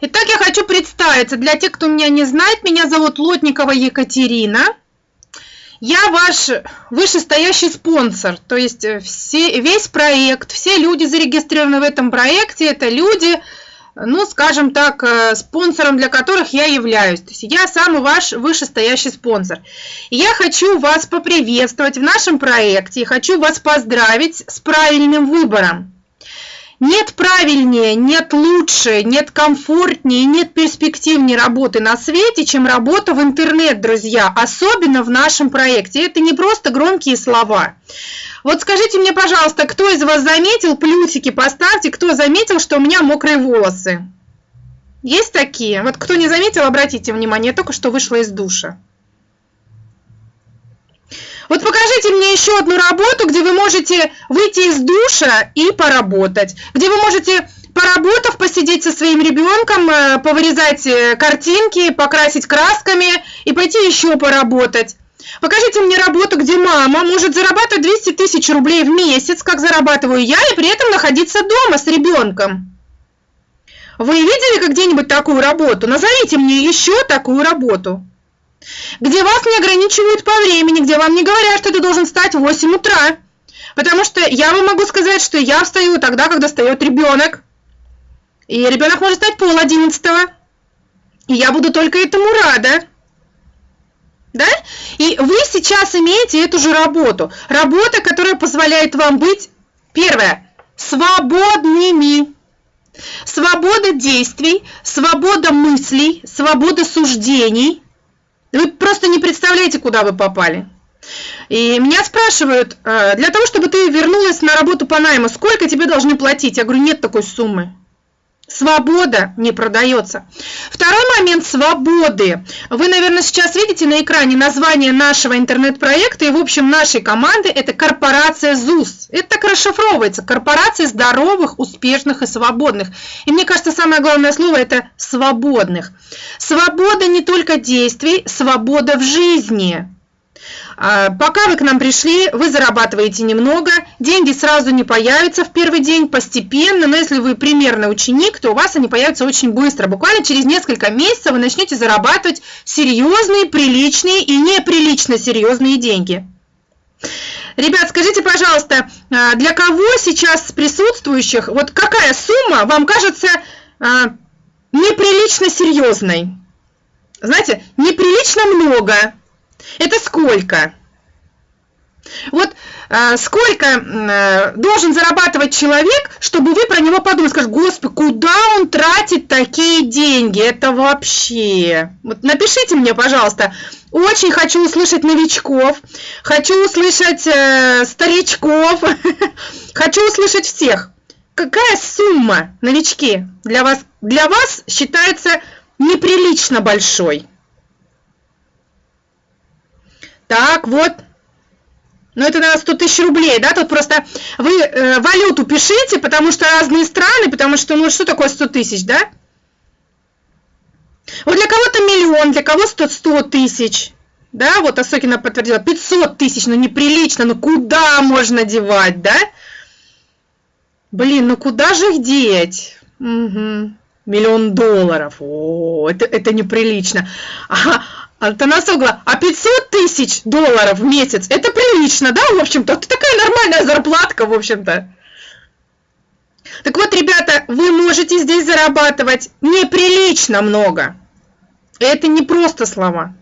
Итак, я хочу представиться. Для тех, кто меня не знает, меня зовут Лотникова Екатерина. Я ваш вышестоящий спонсор, то есть э, все, весь проект, все люди зарегистрированы в этом проекте, это люди, ну, скажем так, э, спонсором для которых я являюсь. То есть я самый ваш вышестоящий спонсор. И я хочу вас поприветствовать в нашем проекте, хочу вас поздравить с правильным выбором. Нет правильнее, нет лучше, нет комфортнее, нет перспективнее работы на свете, чем работа в интернет, друзья, особенно в нашем проекте. Это не просто громкие слова. Вот скажите мне, пожалуйста, кто из вас заметил, плюсики поставьте, кто заметил, что у меня мокрые волосы? Есть такие? Вот кто не заметил, обратите внимание, я только что вышла из душа. Вот покажите мне еще одну работу, где вы можете выйти из душа и поработать, где вы можете, поработав, посидеть со своим ребенком, э, повырезать э, картинки, покрасить красками и пойти еще поработать. Покажите мне работу, где мама может зарабатывать 200 тысяч рублей в месяц, как зарабатываю я, и при этом находиться дома с ребенком. Вы видели где-нибудь такую работу? Назовите мне еще такую работу где вас не ограничивают по времени, где вам не говорят, что ты должен встать в 8 утра. Потому что я вам могу сказать, что я встаю тогда, когда встает ребенок. И ребенок может стать пол одиннадцатого. И я буду только этому рада. Да? И вы сейчас имеете эту же работу. Работа, которая позволяет вам быть, первое, свободными. Свобода действий, свобода мыслей, свобода суждений – вы просто не представляете, куда вы попали. И меня спрашивают, «А, для того, чтобы ты вернулась на работу по найму, сколько тебе должны платить? Я говорю, нет такой суммы. Свобода не продается. Второй момент свободы. Вы, наверное, сейчас видите на экране название нашего интернет-проекта и, в общем, нашей команды – это корпорация ЗУС. Это так расшифровывается. Корпорация здоровых, успешных и свободных. И мне кажется, самое главное слово – это свободных. Свобода не только действий, свобода в жизни. А, пока вы к нам пришли, вы зарабатываете немного, деньги сразу не появятся в первый день, постепенно, но если вы примерный ученик, то у вас они появятся очень быстро. Буквально через несколько месяцев вы начнете зарабатывать серьезные, приличные и неприлично серьезные деньги. Ребят, скажите, пожалуйста, а, для кого сейчас присутствующих, вот какая сумма вам кажется а, неприлично серьезной? Знаете, неприлично много, это сколько? Вот э, сколько э, должен зарабатывать человек, чтобы вы про него подумали, скажете, господи, куда он тратит такие деньги? Это вообще... Вот напишите мне, пожалуйста, очень хочу услышать новичков, хочу услышать э, старичков, хочу услышать всех. Какая сумма, новички, для вас, для вас считается неприлично большой? Так, вот. Ну, это, наверное, 100 тысяч рублей, да? Тут просто вы э, валюту пишите, потому что разные страны, потому что, ну, что такое 100 тысяч, да? Вот для кого-то миллион, для кого 100, 100 тысяч. Да, вот Осокина подтвердила, 500 тысяч, ну неприлично, ну куда можно девать, да? Блин, ну куда же их деть? Угу. Миллион долларов, о, это, это неприлично. А, Антонасогла, а 500 тысяч долларов в месяц, это прилично, да, в общем-то? Это такая нормальная зарплатка, в общем-то. Так вот, ребята, вы можете здесь зарабатывать неприлично много. Это не просто слова.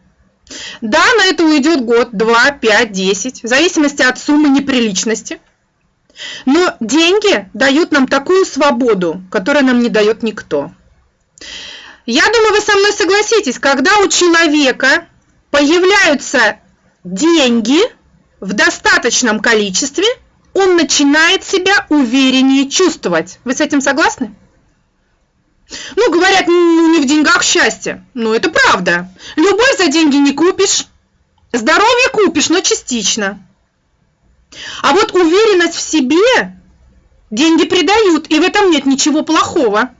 Да, на это уйдет год, два, пять, десять, в зависимости от суммы неприличности. Но деньги дают нам такую свободу, которую нам не дает никто. Я думаю, вы со мной согласитесь, когда у человека появляются деньги в достаточном количестве, он начинает себя увереннее чувствовать. Вы с этим согласны? Ну, говорят, ну, не в деньгах счастье. Ну, это правда. Любовь за деньги не купишь. Здоровье купишь, но частично. А вот уверенность в себе деньги придают, и в этом нет ничего плохого.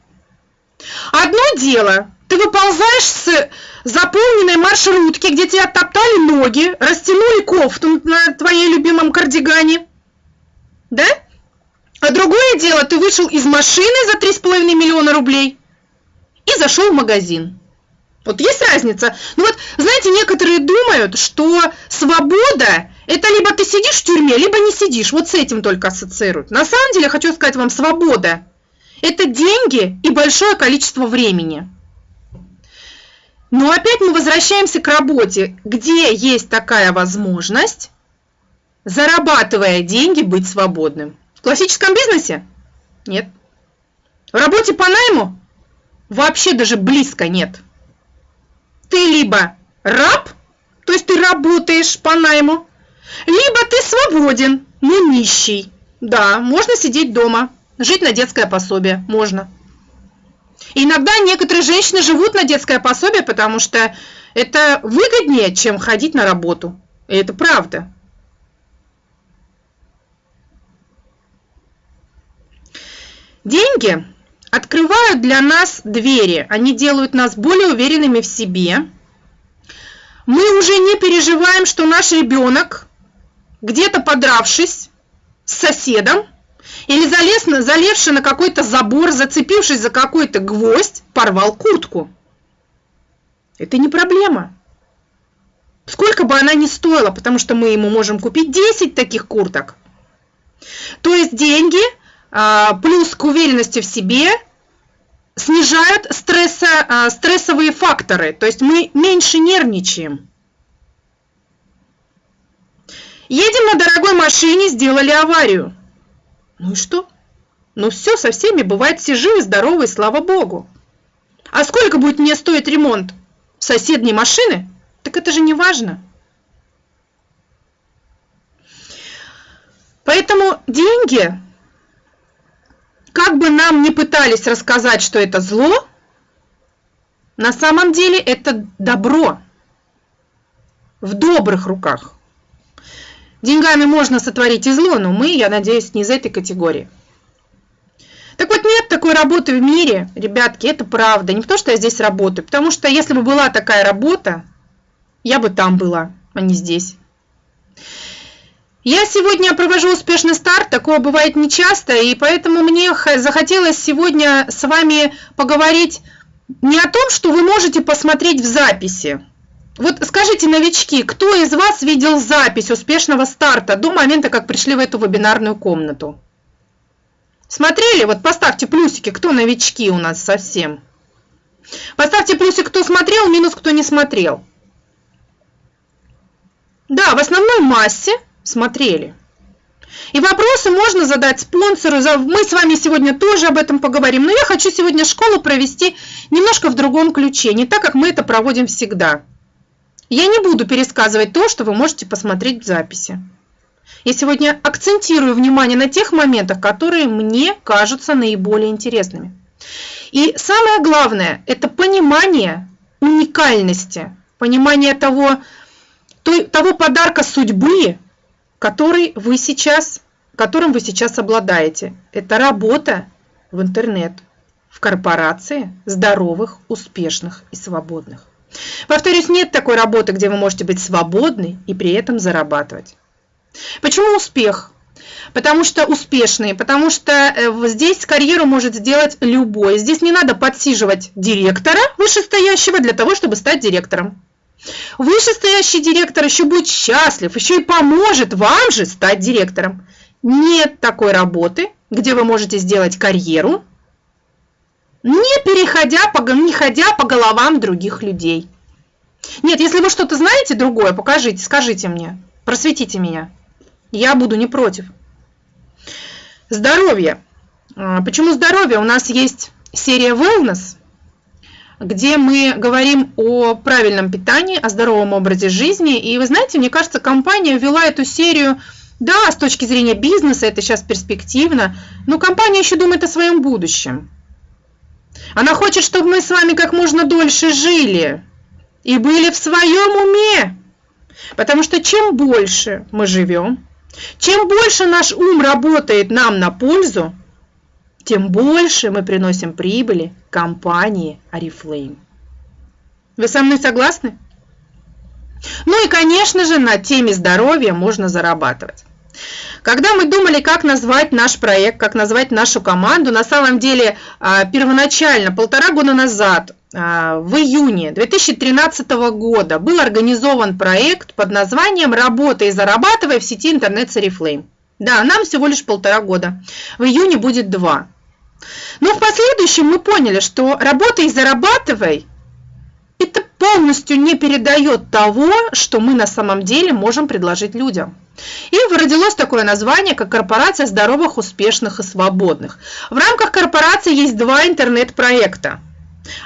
Одно дело, ты выползаешь с заполненной маршрутки, где тебе оттоптали ноги, растянули кофту на твоей любимом кардигане, да? А другое дело, ты вышел из машины за 3,5 миллиона рублей и зашел в магазин. Вот есть разница. Ну вот, знаете, некоторые думают, что свобода – это либо ты сидишь в тюрьме, либо не сидишь. Вот с этим только ассоциируют. На самом деле, хочу сказать вам, свобода – это деньги и большое количество времени. Но опять мы возвращаемся к работе, где есть такая возможность, зарабатывая деньги, быть свободным. В классическом бизнесе? Нет. В работе по найму? Вообще даже близко нет ты либо раб, то есть ты работаешь по найму, либо ты свободен, но нищий. Да, можно сидеть дома, жить на детское пособие, можно. иногда некоторые женщины живут на детское пособие, потому что это выгоднее, чем ходить на работу. И это правда. Деньги открывают для нас двери, они делают нас более уверенными в себе. Мы уже не переживаем, что наш ребенок, где-то подравшись с соседом, или залез, залезший на какой-то забор, зацепившись за какой-то гвоздь, порвал куртку. Это не проблема. Сколько бы она ни стоила, потому что мы ему можем купить 10 таких курток. То есть деньги – а, плюс к уверенности в себе снижают стресса, а, стрессовые факторы, то есть мы меньше нервничаем. Едем на дорогой машине, сделали аварию. Ну и что? Ну все, со всеми бывает, все живы, здоровы, слава богу. А сколько будет мне стоить ремонт соседней машины? Так это же не важно. Поэтому деньги как бы нам ни пытались рассказать, что это зло, на самом деле это добро в добрых руках. Деньгами можно сотворить и зло, но мы, я надеюсь, не из этой категории. Так вот, нет такой работы в мире, ребятки, это правда. Не потому, что я здесь работаю, потому что если бы была такая работа, я бы там была, а не здесь. Я сегодня провожу успешный старт, такое бывает нечасто, и поэтому мне захотелось сегодня с вами поговорить не о том, что вы можете посмотреть в записи. Вот скажите, новички, кто из вас видел запись успешного старта до момента, как пришли в эту вебинарную комнату? Смотрели? Вот поставьте плюсики, кто новички у нас совсем. Поставьте плюсик, кто смотрел, минус, кто не смотрел. Да, в основной массе смотрели. И вопросы можно задать спонсору. Мы с вами сегодня тоже об этом поговорим. Но я хочу сегодня школу провести немножко в другом ключе, не так, как мы это проводим всегда. Я не буду пересказывать то, что вы можете посмотреть в записи. Я сегодня акцентирую внимание на тех моментах, которые мне кажутся наиболее интересными. И самое главное – это понимание уникальности, понимание того, того подарка судьбы, который вы сейчас, которым вы сейчас обладаете. Это работа в интернет, в корпорации здоровых, успешных и свободных. Повторюсь, нет такой работы, где вы можете быть свободны и при этом зарабатывать. Почему успех? Потому что успешные, потому что э, здесь карьеру может сделать любой. Здесь не надо подсиживать директора вышестоящего для того, чтобы стать директором. Вышестоящий директор еще будет счастлив, еще и поможет вам же стать директором. Нет такой работы, где вы можете сделать карьеру, не переходя, по, не ходя по головам других людей. Нет, если вы что-то знаете другое, покажите, скажите мне, просветите меня. Я буду не против. Здоровье. А, почему здоровье? У нас есть серия Wellness – где мы говорим о правильном питании, о здоровом образе жизни. И вы знаете, мне кажется, компания ввела эту серию, да, с точки зрения бизнеса это сейчас перспективно, но компания еще думает о своем будущем. Она хочет, чтобы мы с вами как можно дольше жили и были в своем уме. Потому что чем больше мы живем, чем больше наш ум работает нам на пользу, тем больше мы приносим прибыли компании Oriflame. Вы со мной согласны? Ну и, конечно же, на теме здоровья можно зарабатывать. Когда мы думали, как назвать наш проект, как назвать нашу команду, на самом деле а, первоначально, полтора года назад, а, в июне 2013 года был организован проект под названием «Работай и зарабатывай в сети интернет с Oriflame». Да, нам всего лишь полтора года. В июне будет два. Но в последующем мы поняли, что «Работай и зарабатывай» полностью не передает того, что мы на самом деле можем предложить людям. И родилось такое название, как «Корпорация здоровых, успешных и свободных». В рамках корпорации есть два интернет-проекта.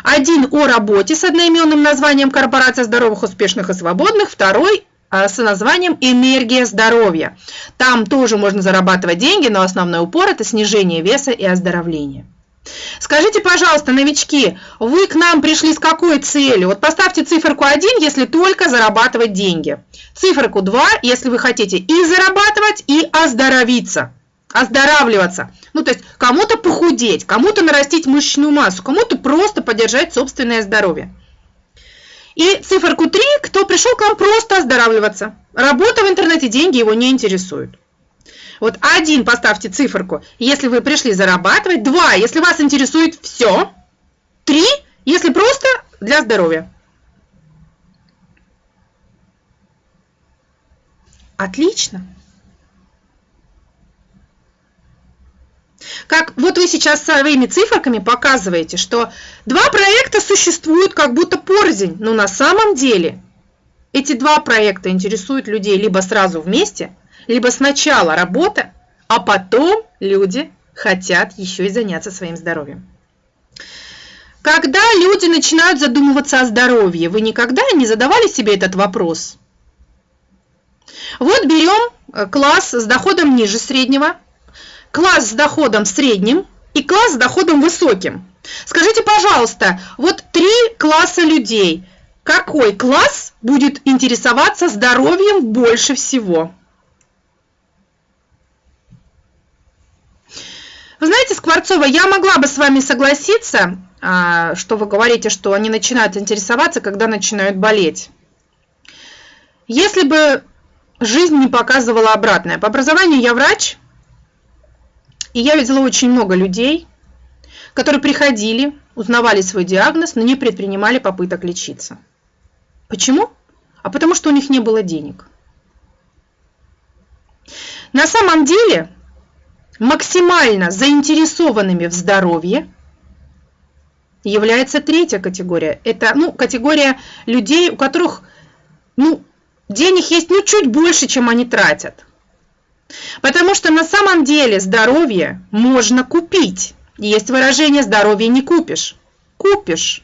Один о работе с одноименным названием «Корпорация здоровых, успешных и свободных», второй а, с названием «Энергия здоровья». Там тоже можно зарабатывать деньги, но основной упор – это снижение веса и оздоровление. Скажите, пожалуйста, новички, вы к нам пришли с какой целью? Вот поставьте циферку 1, если только зарабатывать деньги. Циферку 2, если вы хотите и зарабатывать, и оздоровиться. Оздоравливаться. Ну, то есть кому-то похудеть, кому-то нарастить мышечную массу, кому-то просто поддержать собственное здоровье. И циферку 3, кто пришел к нам просто оздоравливаться. Работа в интернете, деньги его не интересуют. Вот один поставьте циферку, если вы пришли зарабатывать. Два, если вас интересует все. Три, если просто для здоровья. Отлично. Как вот вы сейчас своими циферками показываете, что два проекта существуют как будто порознь, но на самом деле эти два проекта интересуют людей либо сразу вместе, либо сначала работа, а потом люди хотят еще и заняться своим здоровьем. Когда люди начинают задумываться о здоровье, вы никогда не задавали себе этот вопрос? Вот берем э, класс с доходом ниже среднего, класс с доходом средним и класс с доходом высоким. Скажите, пожалуйста, вот три класса людей. Какой класс будет интересоваться здоровьем больше всего? Вы знаете, Скворцова, я могла бы с вами согласиться, а, что вы говорите, что они начинают интересоваться, когда начинают болеть. Если бы жизнь не показывала обратное. По образованию я врач, и я видела очень много людей, которые приходили, узнавали свой диагноз, но не предпринимали попыток лечиться. Почему? А потому что у них не было денег. На самом деле максимально заинтересованными в здоровье является третья категория. Это ну, категория людей, у которых ну, денег есть ну, чуть больше, чем они тратят. Потому что на самом деле здоровье можно купить. Есть выражение «здоровье не купишь». Купишь.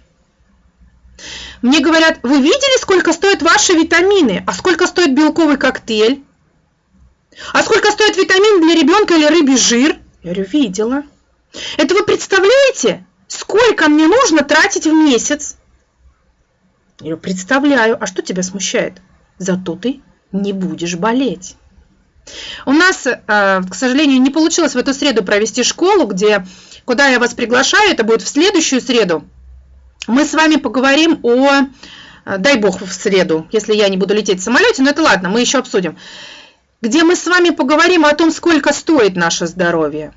Мне говорят, вы видели, сколько стоят ваши витамины, а сколько стоит белковый коктейль? А сколько стоит витамин для ребенка или рыбий жир? Я говорю, видела. Это вы представляете, сколько мне нужно тратить в месяц? Я говорю, представляю. А что тебя смущает? Зато ты не будешь болеть. У нас, э, к сожалению, не получилось в эту среду провести школу, где, куда я вас приглашаю, это будет в следующую среду. Мы с вами поговорим о, э, дай бог в среду, если я не буду лететь в самолете, но это ладно, мы еще обсудим где мы с вами поговорим о том, сколько стоит наше здоровье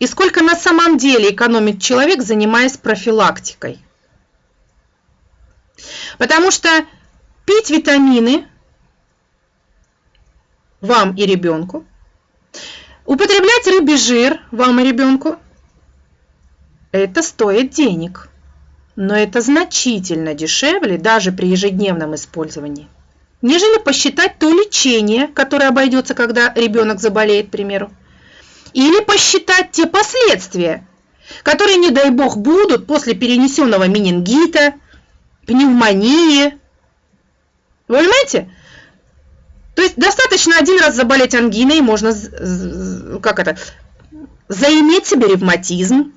и сколько на самом деле экономит человек, занимаясь профилактикой. Потому что пить витамины вам и ребенку, употреблять рыбий жир вам и ребенку, это стоит денег. Но это значительно дешевле даже при ежедневном использовании нежели посчитать то лечение, которое обойдется, когда ребенок заболеет, к примеру. Или посчитать те последствия, которые, не дай бог, будут после перенесенного менингита, пневмонии. Вы понимаете? То есть достаточно один раз заболеть ангиной, можно, как это, заиметь себе ревматизм,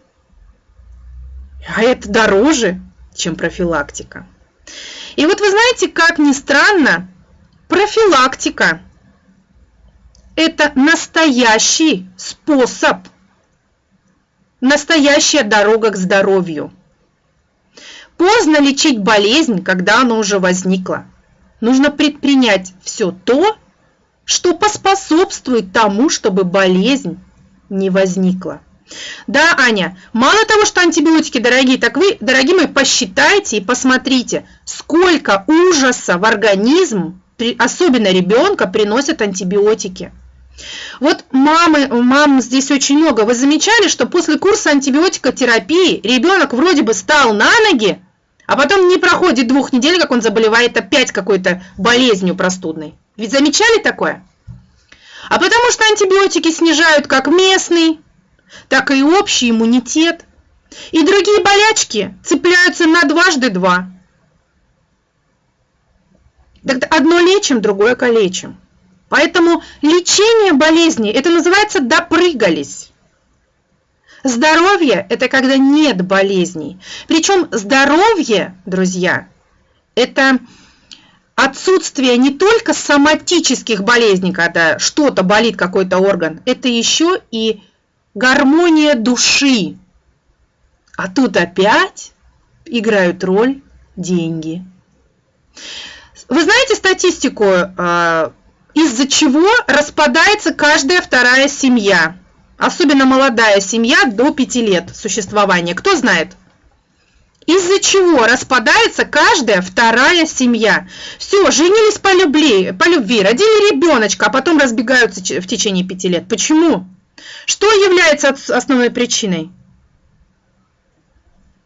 а это дороже, чем профилактика. И вот вы знаете, как ни странно, Профилактика – это настоящий способ, настоящая дорога к здоровью. Поздно лечить болезнь, когда она уже возникла. Нужно предпринять все то, что поспособствует тому, чтобы болезнь не возникла. Да, Аня, мало того, что антибиотики дорогие, так вы, дорогие мои, посчитайте и посмотрите, сколько ужаса в организм, особенно ребенка, приносят антибиотики. Вот мамы, мам здесь очень много. Вы замечали, что после курса антибиотикотерапии ребенок вроде бы стал на ноги, а потом не проходит двух недель, как он заболевает опять какой-то болезнью простудной. Ведь замечали такое? А потому что антибиотики снижают как местный, так и общий иммунитет. И другие болячки цепляются на дважды два. Так одно лечим, другое калечим. Поэтому лечение болезни, это называется допрыгались. Здоровье – это когда нет болезней. Причем здоровье, друзья, это отсутствие не только соматических болезней, когда что-то болит, какой-то орган, это еще и гармония души. А тут опять играют роль деньги. Вы знаете статистику, а, из-за чего распадается каждая вторая семья? Особенно молодая семья до 5 лет существования. Кто знает? Из-за чего распадается каждая вторая семья. Все, женились по любви, по любви, родили ребеночка, а потом разбегаются в течение пяти лет. Почему? Что является основной причиной?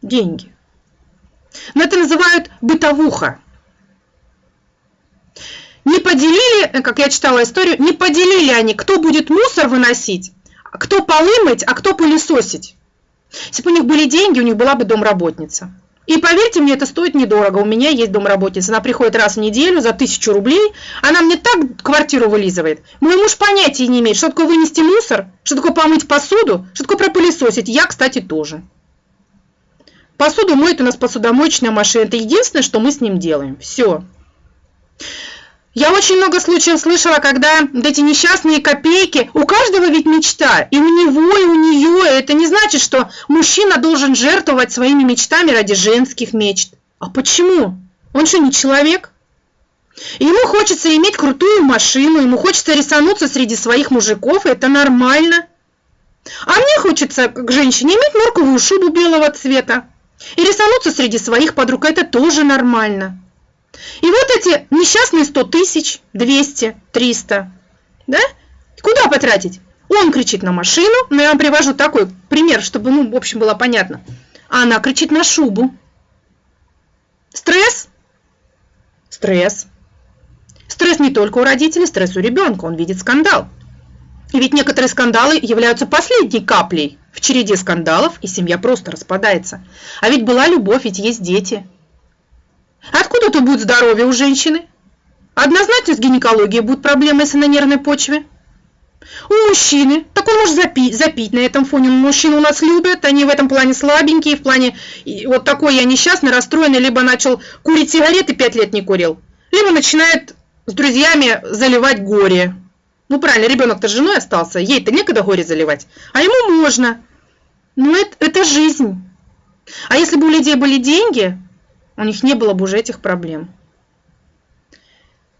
Деньги. Но это называют бытовуха. Не поделили, как я читала историю, не поделили они, кто будет мусор выносить, кто полы мыть, а кто пылесосить. Если бы у них были деньги, у них была бы домработница. И поверьте мне, это стоит недорого. У меня есть домработница. Она приходит раз в неделю за тысячу рублей. Она мне так квартиру вылизывает. Мой муж понятия не имеет, что такое вынести мусор, что такое помыть посуду, что такое пропылесосить. Я, кстати, тоже. Посуду моет у нас посудомоечная машина. Это единственное, что мы с ним делаем. Все. Я очень много случаев слышала, когда эти несчастные копейки, у каждого ведь мечта, и у него, и у нее, это не значит, что мужчина должен жертвовать своими мечтами ради женских мечт. А почему? Он что, не человек? Ему хочется иметь крутую машину, ему хочется рисануться среди своих мужиков, это нормально. А мне хочется, как женщине, иметь норковую шубу белого цвета и рисануться среди своих подруг, это тоже нормально. И вот эти несчастные 100 тысяч, 200, 300, да? Куда потратить? Он кричит на машину, но я вам привожу такой пример, чтобы, ну, в общем, было понятно. А она кричит на шубу. Стресс? Стресс. Стресс не только у родителей, стресс у ребенка, он видит скандал. И ведь некоторые скандалы являются последней каплей в череде скандалов, и семья просто распадается. А ведь была любовь, ведь есть дети – Откуда тут будет здоровье у женщины? Однозначно с гинекологией будут проблемы, если на нервной почве. У мужчины, так он может запить, запить на этом фоне. Мужчины у нас любят, они в этом плане слабенькие, в плане вот такой я несчастный, расстроенный, либо начал курить сигареты, пять лет не курил, либо начинает с друзьями заливать горе. Ну правильно, ребенок-то с женой остался, ей-то некогда горе заливать, а ему можно. Ну это, это жизнь. А если бы у людей были деньги, у них не было бы уже этих проблем.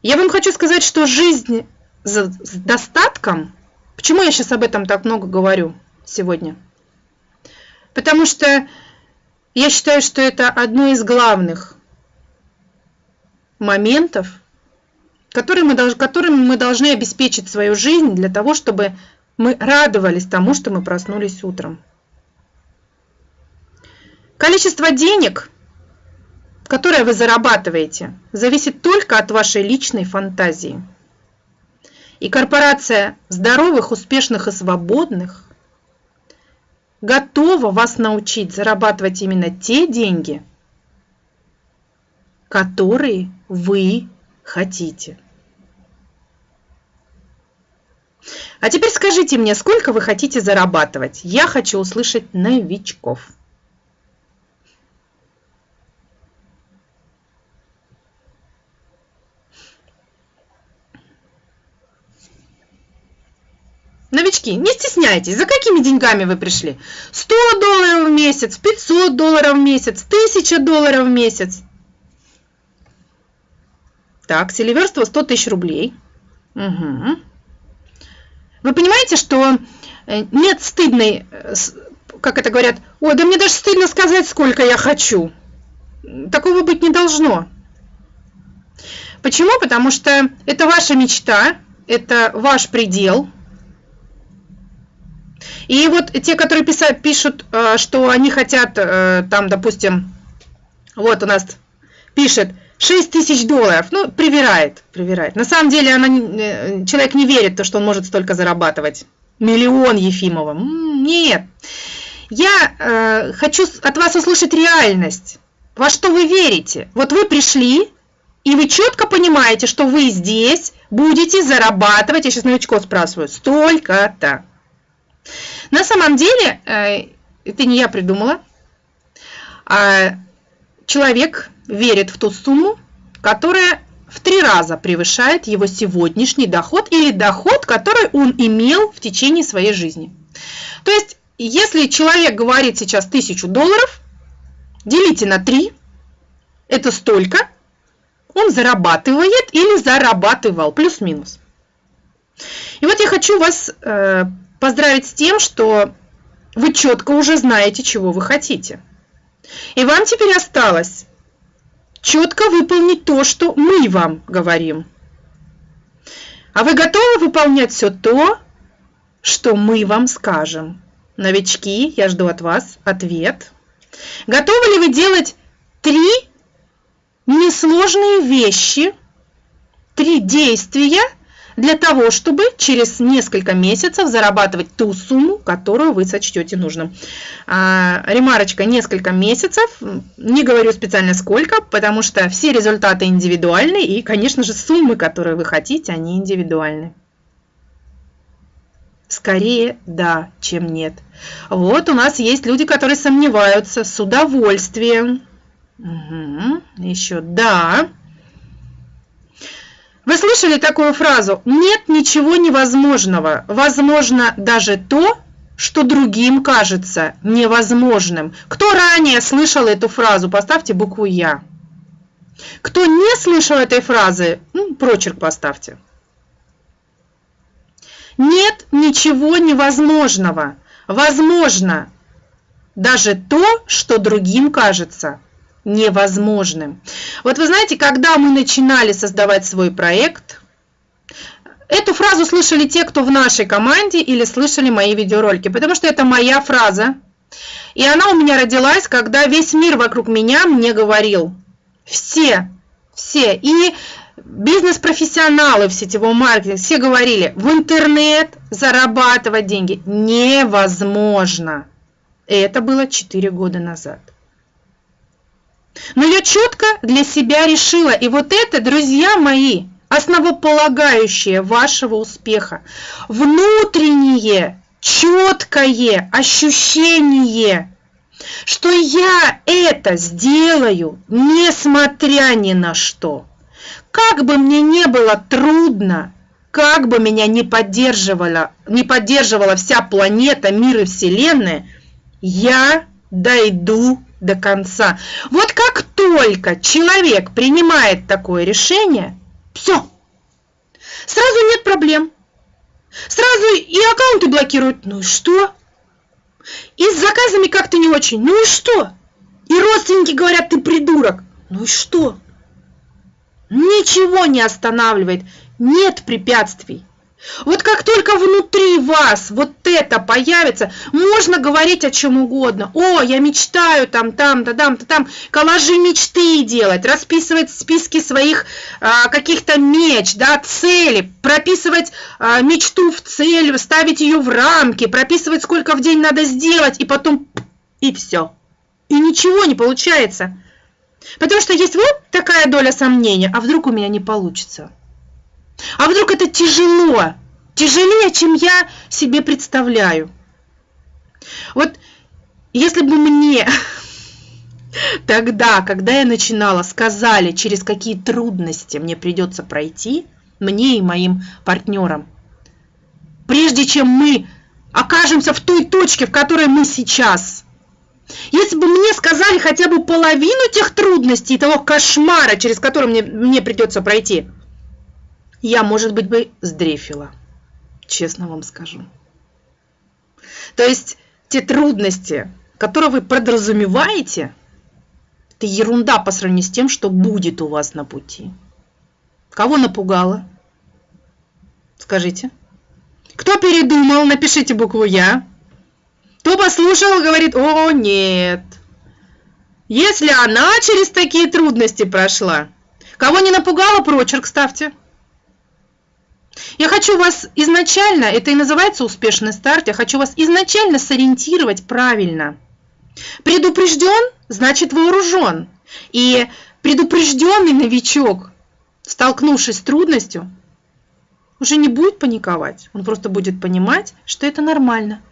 Я вам хочу сказать, что жизнь с достатком, почему я сейчас об этом так много говорю сегодня? Потому что я считаю, что это одно из главных моментов, которые мы, которыми мы должны обеспечить свою жизнь для того, чтобы мы радовались тому, что мы проснулись утром. Количество денег – которое вы зарабатываете, зависит только от вашей личной фантазии. И корпорация здоровых, успешных и свободных готова вас научить зарабатывать именно те деньги, которые вы хотите. А теперь скажите мне, сколько вы хотите зарабатывать? Я хочу услышать новичков. Новички, не стесняйтесь, за какими деньгами вы пришли? 100 долларов в месяц, 500 долларов в месяц, 1000 долларов в месяц. Так, селиверство 100 тысяч рублей. Угу. Вы понимаете, что э, нет стыдной, э, как это говорят, ой, да мне даже стыдно сказать, сколько я хочу. Такого быть не должно. Почему? Потому что это ваша мечта, это ваш предел. И вот те, которые писают, пишут, э, что они хотят, там, допустим, вот у нас пишет 6 тысяч долларов, ну, привирает, привирает. На самом деле она, э, человек не верит, то, что он может столько зарабатывать. Миллион Ефимова. Нет. Я э, хочу от вас услышать реальность. Во что вы верите? Вот вы пришли, и вы четко понимаете, что вы здесь будете зарабатывать, я сейчас новичков спрашиваю, столько-то. На самом деле, э, это не я придумала, а человек верит в ту сумму, которая в три раза превышает его сегодняшний доход или доход, который он имел в течение своей жизни. То есть, если человек говорит сейчас тысячу долларов, делите на 3, это столько, он зарабатывает или зарабатывал, плюс-минус. И вот я хочу вас э, поздравить с тем, что вы четко уже знаете, чего вы хотите. И вам теперь осталось четко выполнить то, что мы вам говорим. А вы готовы выполнять все то, что мы вам скажем? Новички, я жду от вас ответ. Готовы ли вы делать три несложные вещи, три действия – для того, чтобы через несколько месяцев зарабатывать ту сумму, которую вы сочтете нужным. А, ремарочка несколько месяцев, не говорю специально сколько, потому что все результаты индивидуальны и, конечно же, суммы, которые вы хотите, они индивидуальны. Скорее да, чем нет. Вот у нас есть люди, которые сомневаются с удовольствием. Угу. Еще да. Вы слышали такую фразу «нет ничего невозможного, возможно даже то, что другим кажется невозможным». Кто ранее слышал эту фразу, поставьте букву «Я». Кто не слышал этой фразы, ну, прочерк поставьте. Нет ничего невозможного. Возможно даже то, что другим кажется невозможным. Вот вы знаете, когда мы начинали создавать свой проект, эту фразу слышали те, кто в нашей команде или слышали мои видеоролики, потому что это моя фраза. И она у меня родилась, когда весь мир вокруг меня мне говорил. Все, все. И бизнес-профессионалы в сетевом маркетинге все говорили, в интернет зарабатывать деньги невозможно. И это было 4 года назад. Но я четко для себя решила, и вот это, друзья мои, основополагающее вашего успеха, внутреннее, четкое ощущение, что я это сделаю, несмотря ни на что. Как бы мне не было трудно, как бы меня не поддерживала, не поддерживала вся планета, мир и Вселенная, я дойду до конца. Вот как только человек принимает такое решение, все, сразу нет проблем. Сразу и аккаунты блокируют. Ну и что? И с заказами как-то не очень. Ну и что? И родственники говорят, ты придурок. Ну и что? Ничего не останавливает. Нет препятствий. Вот как только внутри вас вот это появится, можно говорить о чем угодно. О, я мечтаю там, там, да, там, да, там, коллажи мечты делать, расписывать списки своих а, каких-то меч, да, цели, прописывать а, мечту в цель, ставить ее в рамки, прописывать, сколько в день надо сделать, и потом, и все. И ничего не получается. Потому что есть вот такая доля сомнения, а вдруг у меня не получится. А вдруг это тяжело? Тяжелее, чем я себе представляю. Вот если бы мне тогда, когда я начинала, сказали, через какие трудности мне придется пройти, мне и моим партнерам, прежде чем мы окажемся в той точке, в которой мы сейчас. Если бы мне сказали хотя бы половину тех трудностей, того кошмара, через который мне, мне придется пройти – я, может быть, бы сдрефила. Честно вам скажу. То есть те трудности, которые вы подразумеваете, это ерунда по сравнению с тем, что будет у вас на пути. Кого напугало? Скажите. Кто передумал? Напишите букву «Я». Кто послушал, говорит, о, нет. Если она через такие трудности прошла. Кого не напугало, прочерк ставьте. Я хочу вас изначально, это и называется успешный старт, я хочу вас изначально сориентировать правильно. Предупрежден, значит вооружен. И предупрежденный новичок, столкнувшись с трудностью, уже не будет паниковать, он просто будет понимать, что это нормально.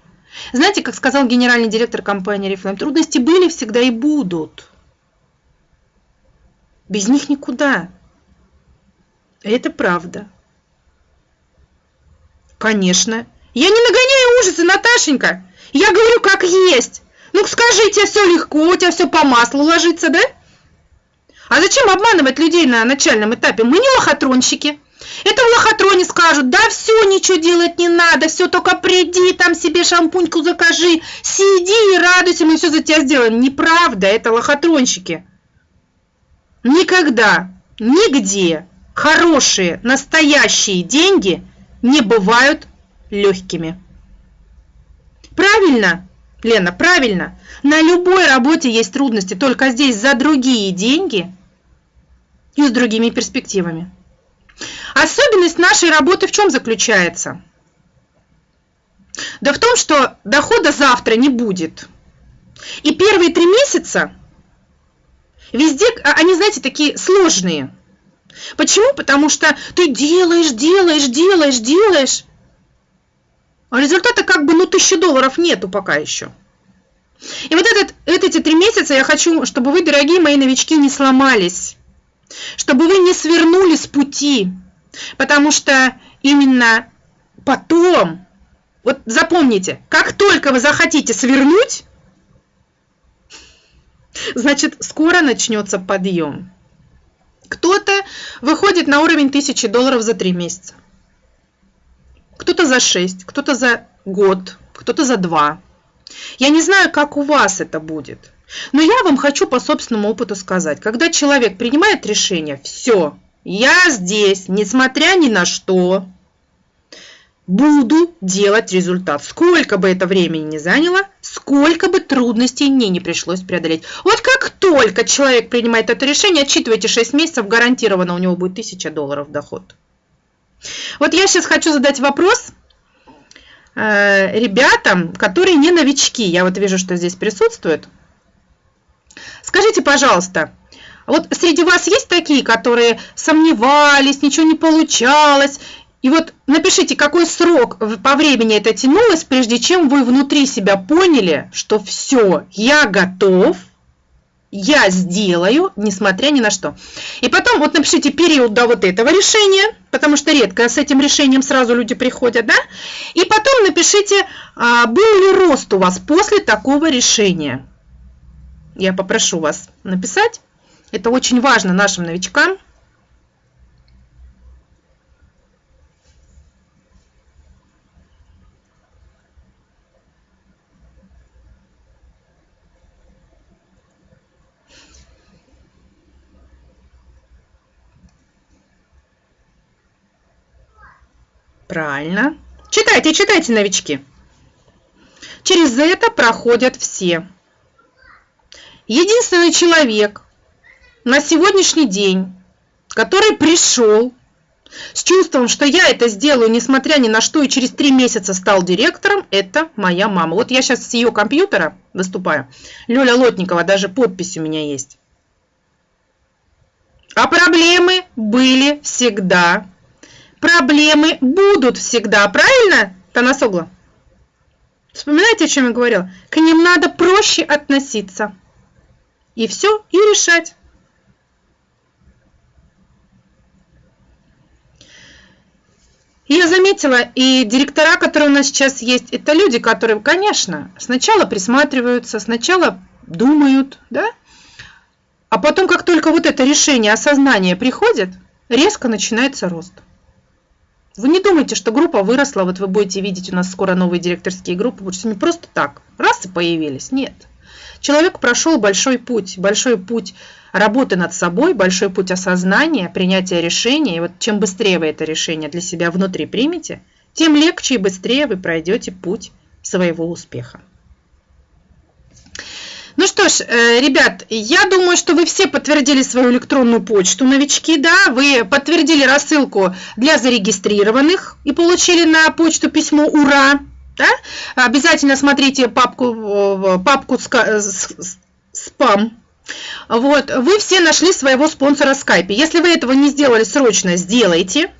Знаете, как сказал генеральный директор компании Reflame, трудности были всегда и будут. Без них никуда. Это правда. Конечно. Я не нагоняю ужасы, Наташенька. Я говорю, как есть. Ну, скажи, тебе все легко, у тебя все по маслу ложится, да? А зачем обманывать людей на начальном этапе? Мы не лохотронщики. Это в лохотроне скажут, да все, ничего делать не надо, все, только приди, там себе шампуньку закажи, сиди и радуйся, мы все за тебя сделаем. Неправда, это лохотронщики. Никогда, нигде хорошие, настоящие деньги не бывают легкими. Правильно, Лена, правильно. На любой работе есть трудности, только здесь за другие деньги и с другими перспективами. Особенность нашей работы в чем заключается? Да в том, что дохода завтра не будет. И первые три месяца везде, а, они, знаете, такие сложные. Почему? Потому что ты делаешь, делаешь, делаешь, делаешь, а результата как бы, ну, тысячи долларов нету пока еще. И вот этот, эти три месяца я хочу, чтобы вы, дорогие мои новички, не сломались, чтобы вы не свернули с пути, потому что именно потом, вот запомните, как только вы захотите свернуть, значит, скоро начнется подъем. Кто-то выходит на уровень 1000 долларов за 3 месяца. Кто-то за 6, кто-то за год, кто-то за 2. Я не знаю, как у вас это будет. Но я вам хочу по собственному опыту сказать. Когда человек принимает решение, все, я здесь, несмотря ни на что, буду делать результат. Сколько бы это времени не заняло, сколько бы трудностей мне не пришлось преодолеть. Вот как только человек принимает это решение, отчитывайте 6 месяцев, гарантированно у него будет 1000 долларов доход. Вот я сейчас хочу задать вопрос э, ребятам, которые не новички. Я вот вижу, что здесь присутствуют. Скажите, пожалуйста, вот среди вас есть такие, которые сомневались, ничего не получалось, и вот напишите, какой срок по времени это тянулось, прежде чем вы внутри себя поняли, что все, я готов, я сделаю, несмотря ни на что. И потом вот напишите период до вот этого решения, потому что редко с этим решением сразу люди приходят, да? И потом напишите, а, был ли рост у вас после такого решения. Я попрошу вас написать. Это очень важно нашим новичкам. Правильно. Читайте, читайте, новички. Через это проходят все. Единственный человек на сегодняшний день, который пришел с чувством, что я это сделаю, несмотря ни на что, и через три месяца стал директором, это моя мама. Вот я сейчас с ее компьютера выступаю. Лёля Лотникова, даже подпись у меня есть. А проблемы были всегда проблемы будут всегда, правильно, Танасогла? Вспоминаете, о чем я говорила? К ним надо проще относиться. И все, и решать. Я заметила, и директора, которые у нас сейчас есть, это люди, которые, конечно, сначала присматриваются, сначала думают, да, а потом, как только вот это решение, осознание приходит, резко начинается рост. Вы не думайте, что группа выросла, вот вы будете видеть у нас скоро новые директорские группы, потому что не просто так, раз и появились, нет. Человек прошел большой путь, большой путь работы над собой, большой путь осознания, принятия решения. И вот чем быстрее вы это решение для себя внутри примете, тем легче и быстрее вы пройдете путь своего успеха. Ну что ж, э, ребят, я думаю, что вы все подтвердили свою электронную почту, новички, да, вы подтвердили рассылку для зарегистрированных и получили на почту письмо «Ура!», да? Обязательно смотрите папку, э, папку «Спам», вот, вы все нашли своего спонсора в скайпе. Если вы этого не сделали, срочно сделайте.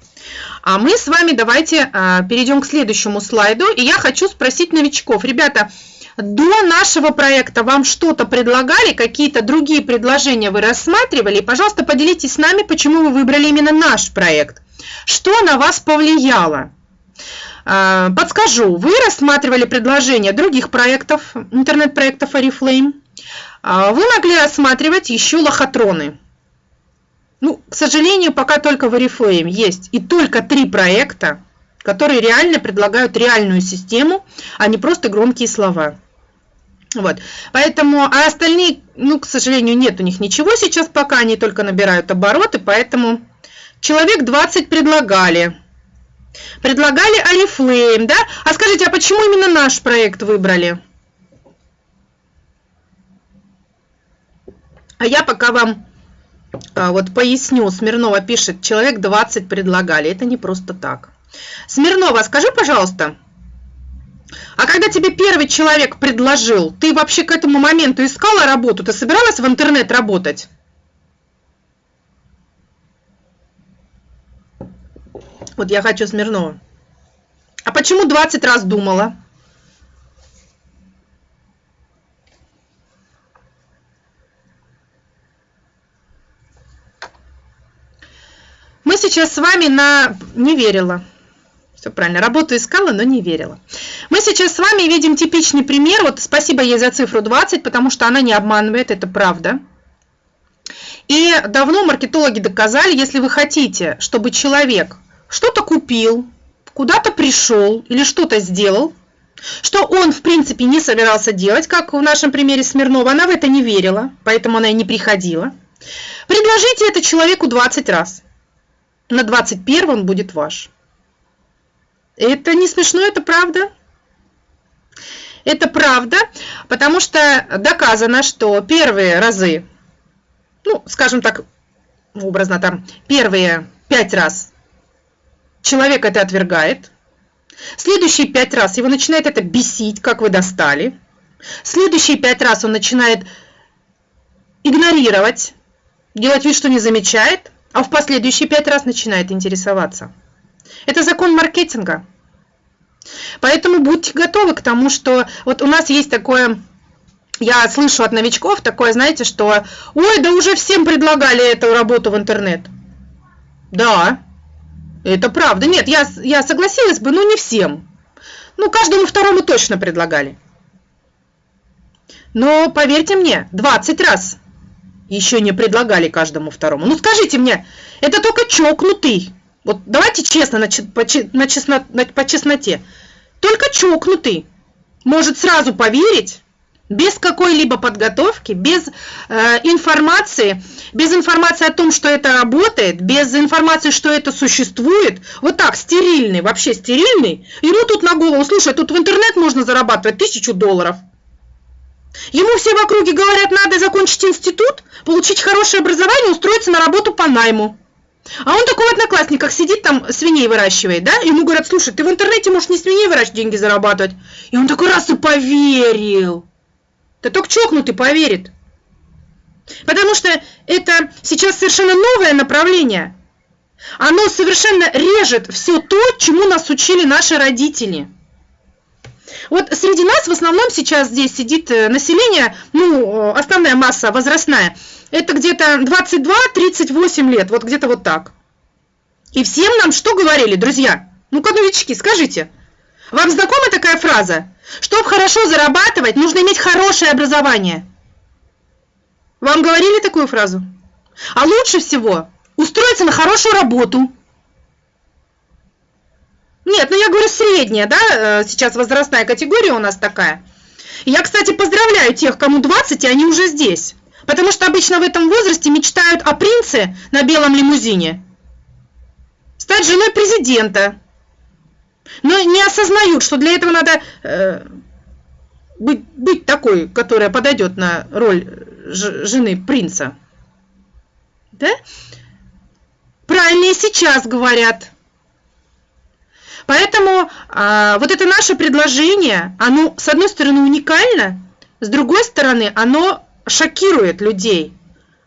А мы с вами давайте перейдем к следующему слайду. И я хочу спросить новичков. Ребята, до нашего проекта вам что-то предлагали, какие-то другие предложения вы рассматривали? Пожалуйста, поделитесь с нами, почему вы выбрали именно наш проект. Что на вас повлияло? А, подскажу, вы рассматривали предложения других проектов, интернет-проектов Oriflame. А, вы могли рассматривать еще лохотроны. Ну, к сожалению, пока только в Oriflame есть и только три проекта, которые реально предлагают реальную систему, а не просто громкие слова. Вот. Поэтому, а остальные, ну, к сожалению, нет у них ничего сейчас пока, они только набирают обороты, поэтому человек 20 предлагали. Предлагали Oriflame, да? А скажите, а почему именно наш проект выбрали? А я пока вам а, вот поясню. Смирнова пишет, человек 20 предлагали. Это не просто так. Смирнова, скажи, пожалуйста, а когда тебе первый человек предложил, ты вообще к этому моменту искала работу? Ты собиралась в интернет работать? Вот я хочу Смирнова. А почему 20 раз думала? Мы сейчас с вами на... Не верила. Все правильно. Работу искала, но не верила. Мы сейчас с вами видим типичный пример. Вот спасибо ей за цифру 20, потому что она не обманывает, это правда. И давно маркетологи доказали, если вы хотите, чтобы человек что-то купил, куда-то пришел или что-то сделал, что он, в принципе, не собирался делать, как в нашем примере Смирнова, она в это не верила, поэтому она и не приходила. Предложите это человеку 20 раз на 21 он будет ваш. Это не смешно, это правда. Это правда, потому что доказано, что первые разы, ну, скажем так, образно там, первые пять раз человек это отвергает, следующие пять раз его начинает это бесить, как вы достали, следующие пять раз он начинает игнорировать, делать вид, что не замечает, а в последующие пять раз начинает интересоваться. Это закон маркетинга. Поэтому будьте готовы к тому, что вот у нас есть такое, я слышу от новичков такое, знаете, что ой, да уже всем предлагали эту работу в интернет. Да, это правда. Нет, я, я согласилась бы, но не всем. Ну, каждому второму точно предлагали. Но поверьте мне, 20 раз еще не предлагали каждому второму. Ну скажите мне, это только чокнутый. Вот давайте честно, на, по, на по честноте. Только чокнутый может сразу поверить, без какой-либо подготовки, без э, информации, без информации о том, что это работает, без информации, что это существует, вот так, стерильный, вообще стерильный, ему тут на голову, слушай, тут в интернет можно зарабатывать тысячу долларов – Ему все в округе говорят, надо закончить институт, получить хорошее образование, устроиться на работу по найму. А он такой в одноклассниках сидит там, свиней выращивает, да? Ему говорят, слушай, ты в интернете можешь не свиней выращивать, деньги зарабатывать. И он такой раз и поверил. Да только чокнутый поверит. Потому что это сейчас совершенно новое направление. Оно совершенно режет все то, чему нас учили наши родители. Вот среди нас в основном сейчас здесь сидит э, население, ну, э, основная масса возрастная, это где-то 22-38 лет, вот где-то вот так. И всем нам что говорили, друзья? Ну-ка, новички, скажите. Вам знакома такая фраза? Чтобы хорошо зарабатывать, нужно иметь хорошее образование. Вам говорили такую фразу? А лучше всего устроиться на хорошую работу. Нет, ну я говорю средняя, да, э, сейчас возрастная категория у нас такая. Я, кстати, поздравляю тех, кому 20, и они уже здесь. Потому что обычно в этом возрасте мечтают о принце на белом лимузине. Стать женой президента. Но не осознают, что для этого надо э, быть, быть такой, которая подойдет на роль жены принца. Да? Правильно сейчас говорят. Поэтому а, вот это наше предложение, оно с одной стороны уникально, с другой стороны оно шокирует людей.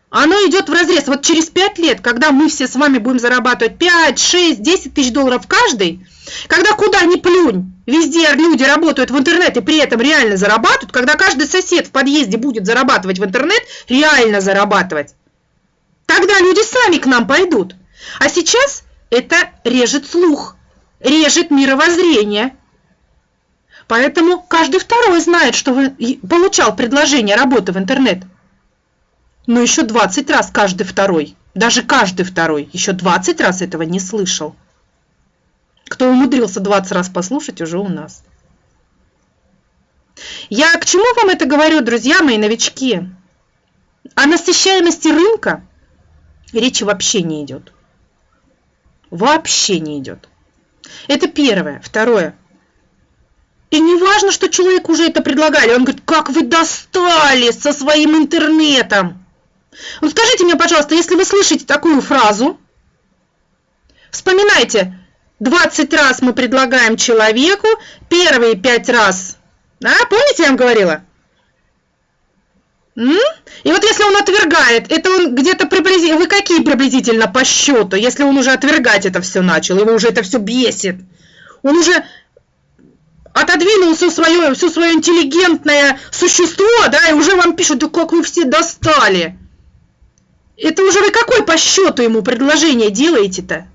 Оно идет в разрез. Вот через 5 лет, когда мы все с вами будем зарабатывать 5, 6, 10 тысяч долларов каждый, когда куда ни плюнь, везде люди работают в интернет и при этом реально зарабатывают, когда каждый сосед в подъезде будет зарабатывать в интернет, реально зарабатывать, тогда люди сами к нам пойдут. А сейчас это режет слух, режет мировоззрение. Поэтому каждый второй знает, что получал предложение работы в интернет. Но еще 20 раз каждый второй, даже каждый второй, еще 20 раз этого не слышал. Кто умудрился 20 раз послушать, уже у нас. Я к чему вам это говорю, друзья мои новички? О насыщаемости рынка речи вообще не идет. Вообще не идет. Это первое. Второе. И не важно, что человек уже это предлагали. Он говорит, как вы достали со своим интернетом. Вот скажите мне, пожалуйста, если вы слышите такую фразу, вспоминайте, 20 раз мы предлагаем человеку, первые 5 раз, да, помните, я вам говорила? И вот если он отвергает, это он где-то приблизительно, вы какие приблизительно по счету, если он уже отвергать это все начал, его уже это все бесит, он уже отодвинул все свое, все свое интеллигентное существо, да, и уже вам пишут, да как вы все достали. Это уже вы какой по счету ему предложение делаете-то?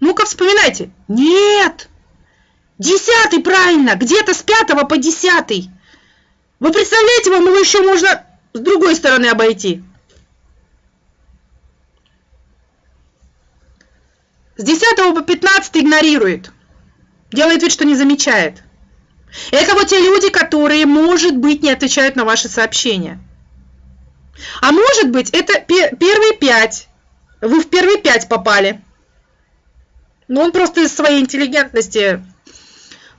Ну-ка вспоминайте. Нет! Десятый, правильно! Где-то с пятого по десятый. Вы представляете, вам его еще можно с другой стороны обойти. С 10 по 15 игнорирует. Делает вид, что не замечает. Это вот те люди, которые, может быть, не отвечают на ваши сообщения. А может быть, это первые пять. Вы в первые пять попали. Но он просто из своей интеллигентности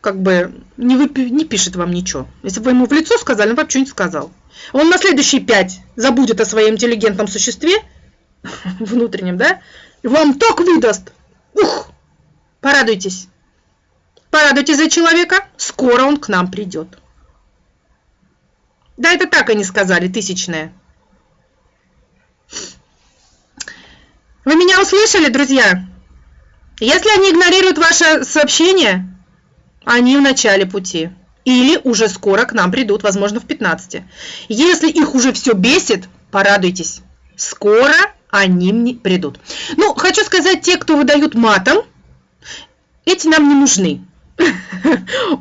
как бы не, выпи, не пишет вам ничего. Если бы вы ему в лицо сказали, он вообще не сказал. Он на следующие пять забудет о своем интеллигентном существе, внутреннем, да, вам так выдаст. Ух! Порадуйтесь. Порадуйтесь за человека, скоро он к нам придет. Да, это так они сказали, тысячное. Вы меня услышали, друзья? Если они игнорируют ваше сообщение, они в начале пути. Или уже скоро к нам придут, возможно, в 15. Если их уже все бесит, порадуйтесь. Скоро они придут. Ну, хочу сказать, те, кто выдают матом, эти нам не нужны.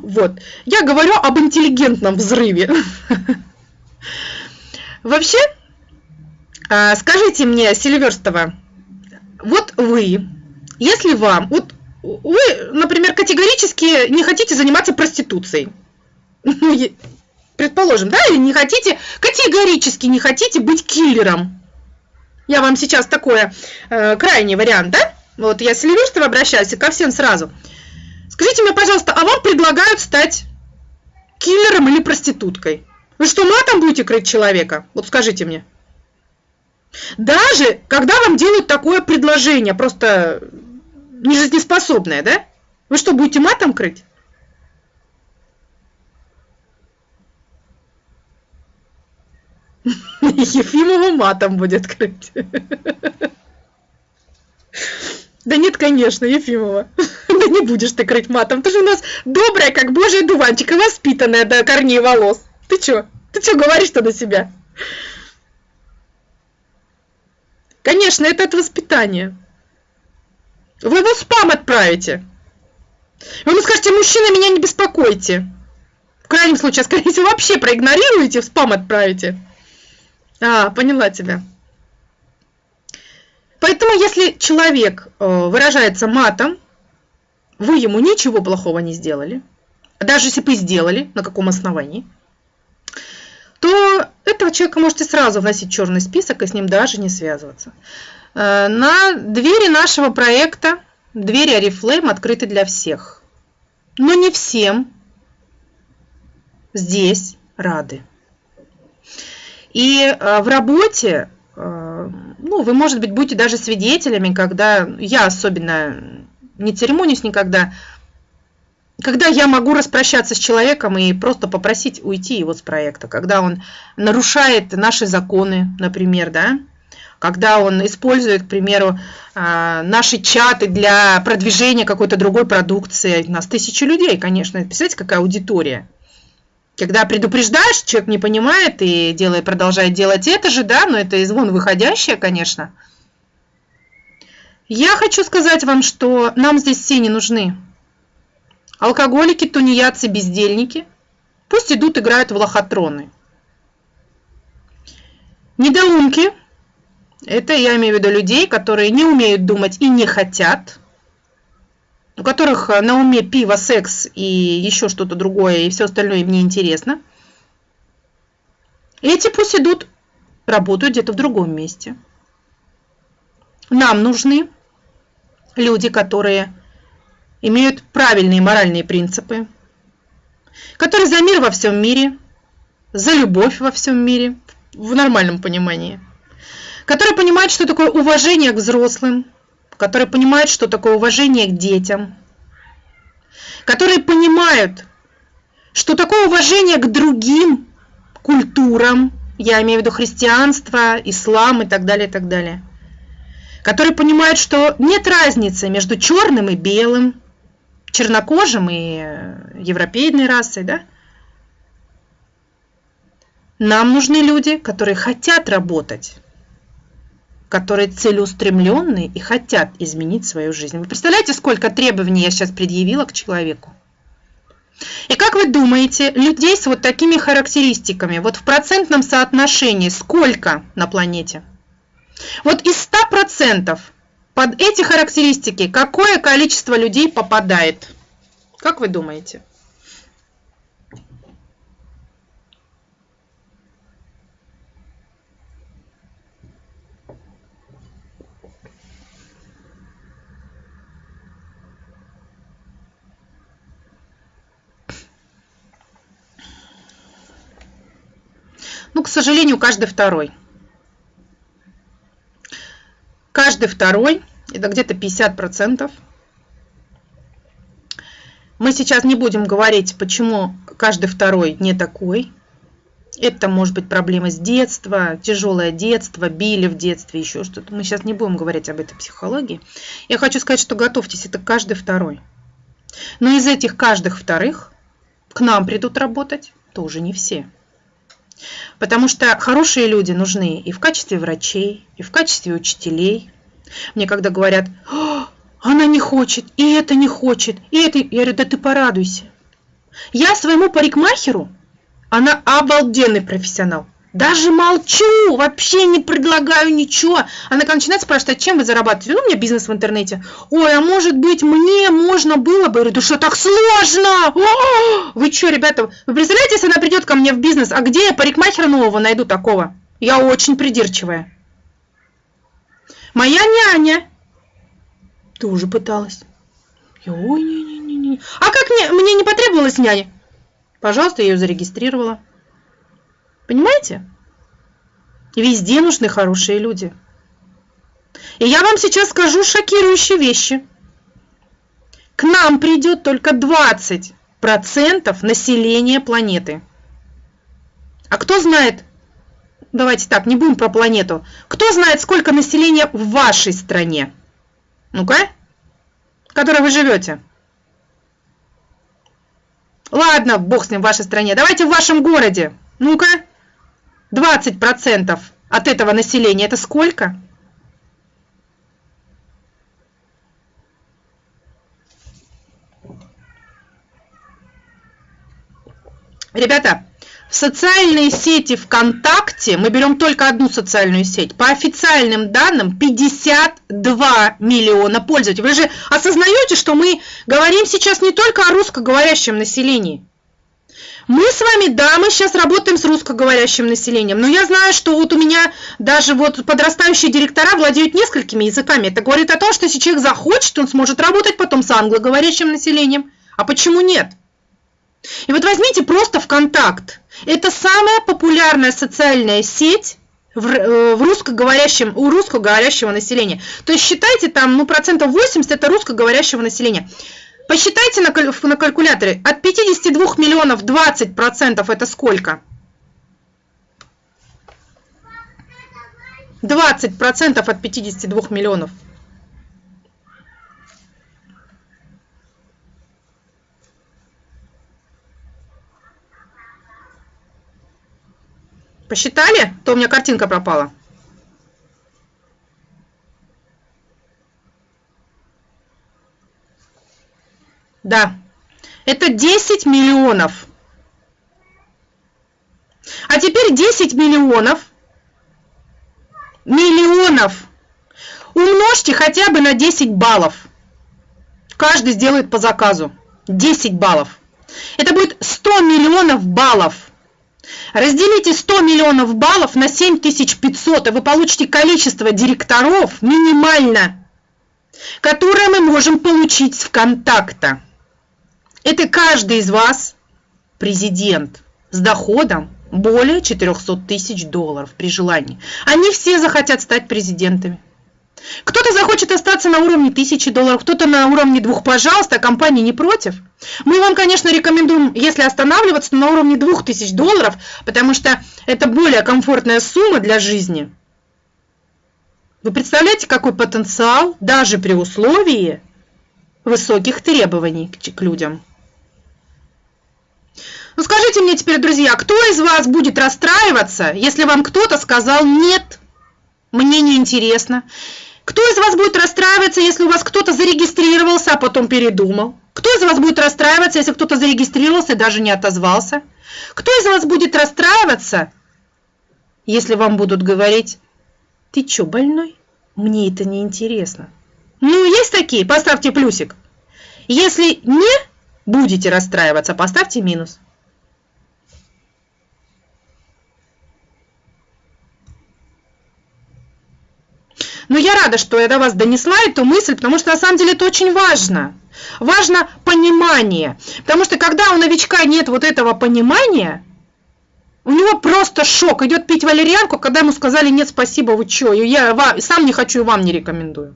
Вот. Я говорю об интеллигентном взрыве. Вообще, а, скажите мне, Сильверстова, вот вы, если вам, вот вы, например, категорически не хотите заниматься проституцией, предположим, да, или не хотите, категорически не хотите быть киллером. Я вам сейчас такой э, крайний вариант, да? Вот я с Сильверстова обращаюсь и ко всем сразу. Скажите мне, пожалуйста, а вам предлагают стать киллером или проституткой? Вы что, матом будете крыть человека? Вот скажите мне. Даже когда вам делают такое предложение, просто нежизнеспособное, да? Вы что, будете матом крыть? Ефимова матом будет крыть. Да нет, конечно, Ефимова. Да не будешь ты крыть матом. Ты же у нас добрая, как божий дуванчик, и воспитанная до корней волос. Ты чё? Ты чё говоришь-то на себя? Конечно, это от воспитания. Вы его спам отправите. Вы ему скажете, мужчина, меня не беспокойте. В крайнем случае, скорее всего, вообще проигнорируете, в спам отправите. А, поняла тебя. Поэтому, если человек э, выражается матом, вы ему ничего плохого не сделали, даже если бы сделали, на каком основании, то этого человека можете сразу вносить в черный список и с ним даже не связываться. Э, на двери нашего проекта, двери Арифлейм открыты для всех. Но не всем здесь рады. И э, в работе, э, ну, вы, может быть, будете даже свидетелями, когда я особенно не церемонюсь никогда, когда я могу распрощаться с человеком и просто попросить уйти его с проекта, когда он нарушает наши законы, например, да, когда он использует, к примеру, а, наши чаты для продвижения какой-то другой продукции. У нас тысячи людей, конечно. Представляете, какая аудитория? Когда предупреждаешь, человек не понимает и делает, продолжает делать это же, да, но это из вон выходящее, конечно. Я хочу сказать вам, что нам здесь все не нужны. Алкоголики, тунеядцы, бездельники. Пусть идут, играют в лохотроны. Недоумки. Это я имею в виду людей, которые не умеют думать и не хотят. У которых на уме пиво, секс и еще что-то другое, и все остальное им не интересно. Эти пусть идут, работают где-то в другом месте. Нам нужны люди, которые имеют правильные моральные принципы, которые за мир во всем мире, за любовь во всем мире, в нормальном понимании, которые понимают, что такое уважение к взрослым, которые понимают, что такое уважение к детям, которые понимают, что такое уважение к другим культурам, я имею в виду христианство, ислам и так далее, и так далее, которые понимают, что нет разницы между черным и белым, чернокожим и э, европейной расой, да? Нам нужны люди, которые хотят работать, которые целеустремленные и хотят изменить свою жизнь. Вы представляете, сколько требований я сейчас предъявила к человеку? И как вы думаете, людей с вот такими характеристиками, вот в процентном соотношении сколько на планете? Вот из 100% под эти характеристики какое количество людей попадает? Как вы думаете? Ну, к сожалению, каждый второй. Каждый второй это где-то 50%. Мы сейчас не будем говорить, почему каждый второй не такой. Это может быть проблема с детства, тяжелое детство, били в детстве, еще что-то. Мы сейчас не будем говорить об этой психологии. Я хочу сказать, что готовьтесь, это каждый второй. Но из этих каждых вторых к нам придут работать тоже не все. Потому что хорошие люди нужны и в качестве врачей, и в качестве учителей, мне когда говорят, она не хочет, и это не хочет, и это... Я говорю, да ты порадуйся. Я своему парикмахеру, она обалденный профессионал. Даже молчу, вообще не предлагаю ничего. Она когда начинает спрашивать, а чем вы зарабатываете? Ну, у меня бизнес в интернете. Ой, а может быть, мне можно было бы? Я говорю, да что так сложно? О, вы что, ребята, вы представляете, если она придет ко мне в бизнес, а где я парикмахера нового найду такого? Я очень придирчивая. Моя няня тоже пыталась. ой, не-не-не. А как мне, мне не потребовалась няня? Пожалуйста, я ее зарегистрировала. Понимаете? Везде нужны хорошие люди. И я вам сейчас скажу шокирующие вещи. К нам придет только 20% населения планеты. А кто знает, давайте так, не будем про планету. Кто знает, сколько населения в вашей стране? Ну-ка, в которой вы живете. Ладно, бог с ним в вашей стране. Давайте в вашем городе. Ну-ка, 20% от этого населения. Это сколько? Ребята, в социальные сети ВКонтакте, мы берем только одну социальную сеть, по официальным данным 52 миллиона пользователей. Вы же осознаете, что мы говорим сейчас не только о русскоговорящем населении. Мы с вами, да, мы сейчас работаем с русскоговорящим населением, но я знаю, что вот у меня даже вот подрастающие директора владеют несколькими языками. Это говорит о том, что если человек захочет, он сможет работать потом с англоговорящим населением. А почему нет? И вот возьмите просто ВКонтакт. Это самая популярная социальная сеть в, э, в русскоговорящем, у русскоговорящего населения. То есть считайте там, ну, процентов 80 это русскоговорящего населения. Посчитайте на, на калькуляторе. От 52 миллионов 20 процентов это сколько? 20 процентов от 52 миллионов. Посчитали? То у меня картинка пропала. Да, это 10 миллионов. А теперь 10 миллионов, миллионов умножьте хотя бы на 10 баллов. Каждый сделает по заказу. 10 баллов. Это будет 100 миллионов баллов. Разделите 100 миллионов баллов на 7500, и вы получите количество директоров минимально, которое мы можем получить с ВКонтакта. Это каждый из вас президент с доходом более 400 тысяч долларов при желании. Они все захотят стать президентами. Кто-то захочет остаться на уровне 1000 долларов, кто-то на уровне двух, пожалуйста, компания не против. Мы вам, конечно, рекомендуем, если останавливаться, на уровне 2000 долларов, потому что это более комфортная сумма для жизни. Вы представляете, какой потенциал, даже при условии высоких требований к людям? Ну скажите мне теперь, друзья, кто из вас будет расстраиваться, если вам кто-то сказал «нет», мне не интересно, кто из вас будет расстраиваться, если у вас кто-то зарегистрировался, а потом передумал? Кто из вас будет расстраиваться, если кто-то зарегистрировался и даже не отозвался? Кто из вас будет расстраиваться, если вам будут говорить, ты что, больной? Мне это не интересно. Ну, есть такие, поставьте плюсик. Если не будете расстраиваться, поставьте минус. Но я рада, что я до вас донесла эту мысль, потому что на самом деле это очень важно. Важно понимание. Потому что когда у новичка нет вот этого понимания, у него просто шок. Идет пить валерьянку, когда ему сказали, нет, спасибо, вы что, я вам, сам не хочу и вам не рекомендую.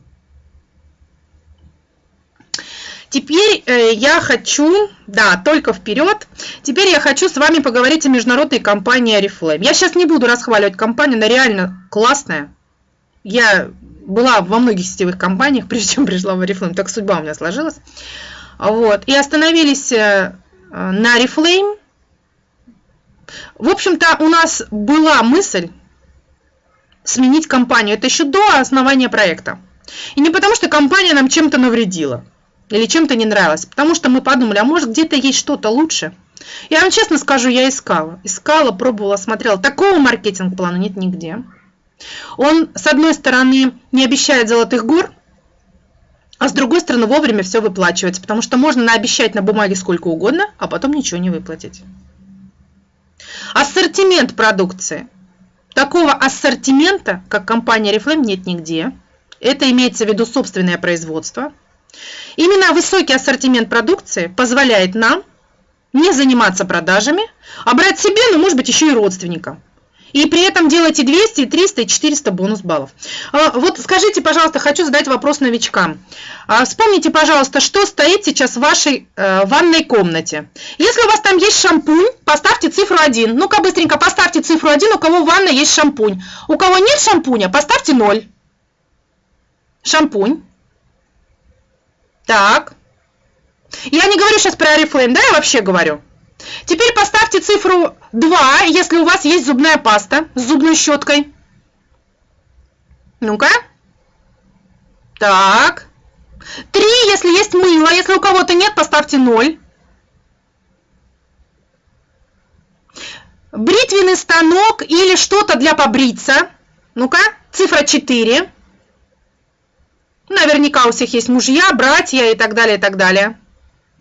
Теперь э, я хочу, да, только вперед, теперь я хочу с вами поговорить о международной компании Oriflame. Я сейчас не буду расхваливать компанию, она реально классная. Я была во многих сетевых компаниях, прежде чем пришла в Oriflame, так судьба у меня сложилась. Вот. И остановились э, на Oriflame. В общем-то, у нас была мысль сменить компанию. Это еще до основания проекта. И не потому, что компания нам чем-то навредила или чем-то не нравилась, потому что мы подумали, а может где-то есть что-то лучше. Я вам честно скажу, я искала. Искала, пробовала, смотрела. Такого маркетинг-плана нет нигде. Он, с одной стороны, не обещает золотых гор, а с другой стороны, вовремя все выплачивается, потому что можно наобещать на бумаге сколько угодно, а потом ничего не выплатить. Ассортимент продукции. Такого ассортимента, как компания Reflame, нет нигде. Это имеется в виду собственное производство. Именно высокий ассортимент продукции позволяет нам не заниматься продажами, а брать себе, ну, может быть, еще и родственникам и при этом делайте 200, 300 и 400 бонус баллов. А, вот скажите, пожалуйста, хочу задать вопрос новичкам. А, вспомните, пожалуйста, что стоит сейчас в вашей э, ванной комнате. Если у вас там есть шампунь, поставьте цифру 1. Ну-ка быстренько поставьте цифру 1, у кого в ванной есть шампунь. У кого нет шампуня, поставьте 0. Шампунь. Так. Я не говорю сейчас про Oriflame, да, я вообще говорю. Теперь поставьте цифру 2, если у вас есть зубная паста с зубной щеткой. Ну-ка. Так. 3, если есть мыло. Если у кого-то нет, поставьте 0. бритвенный станок или что-то для побриться. Ну-ка, цифра 4. Наверняка у всех есть мужья, братья и так далее, и так далее.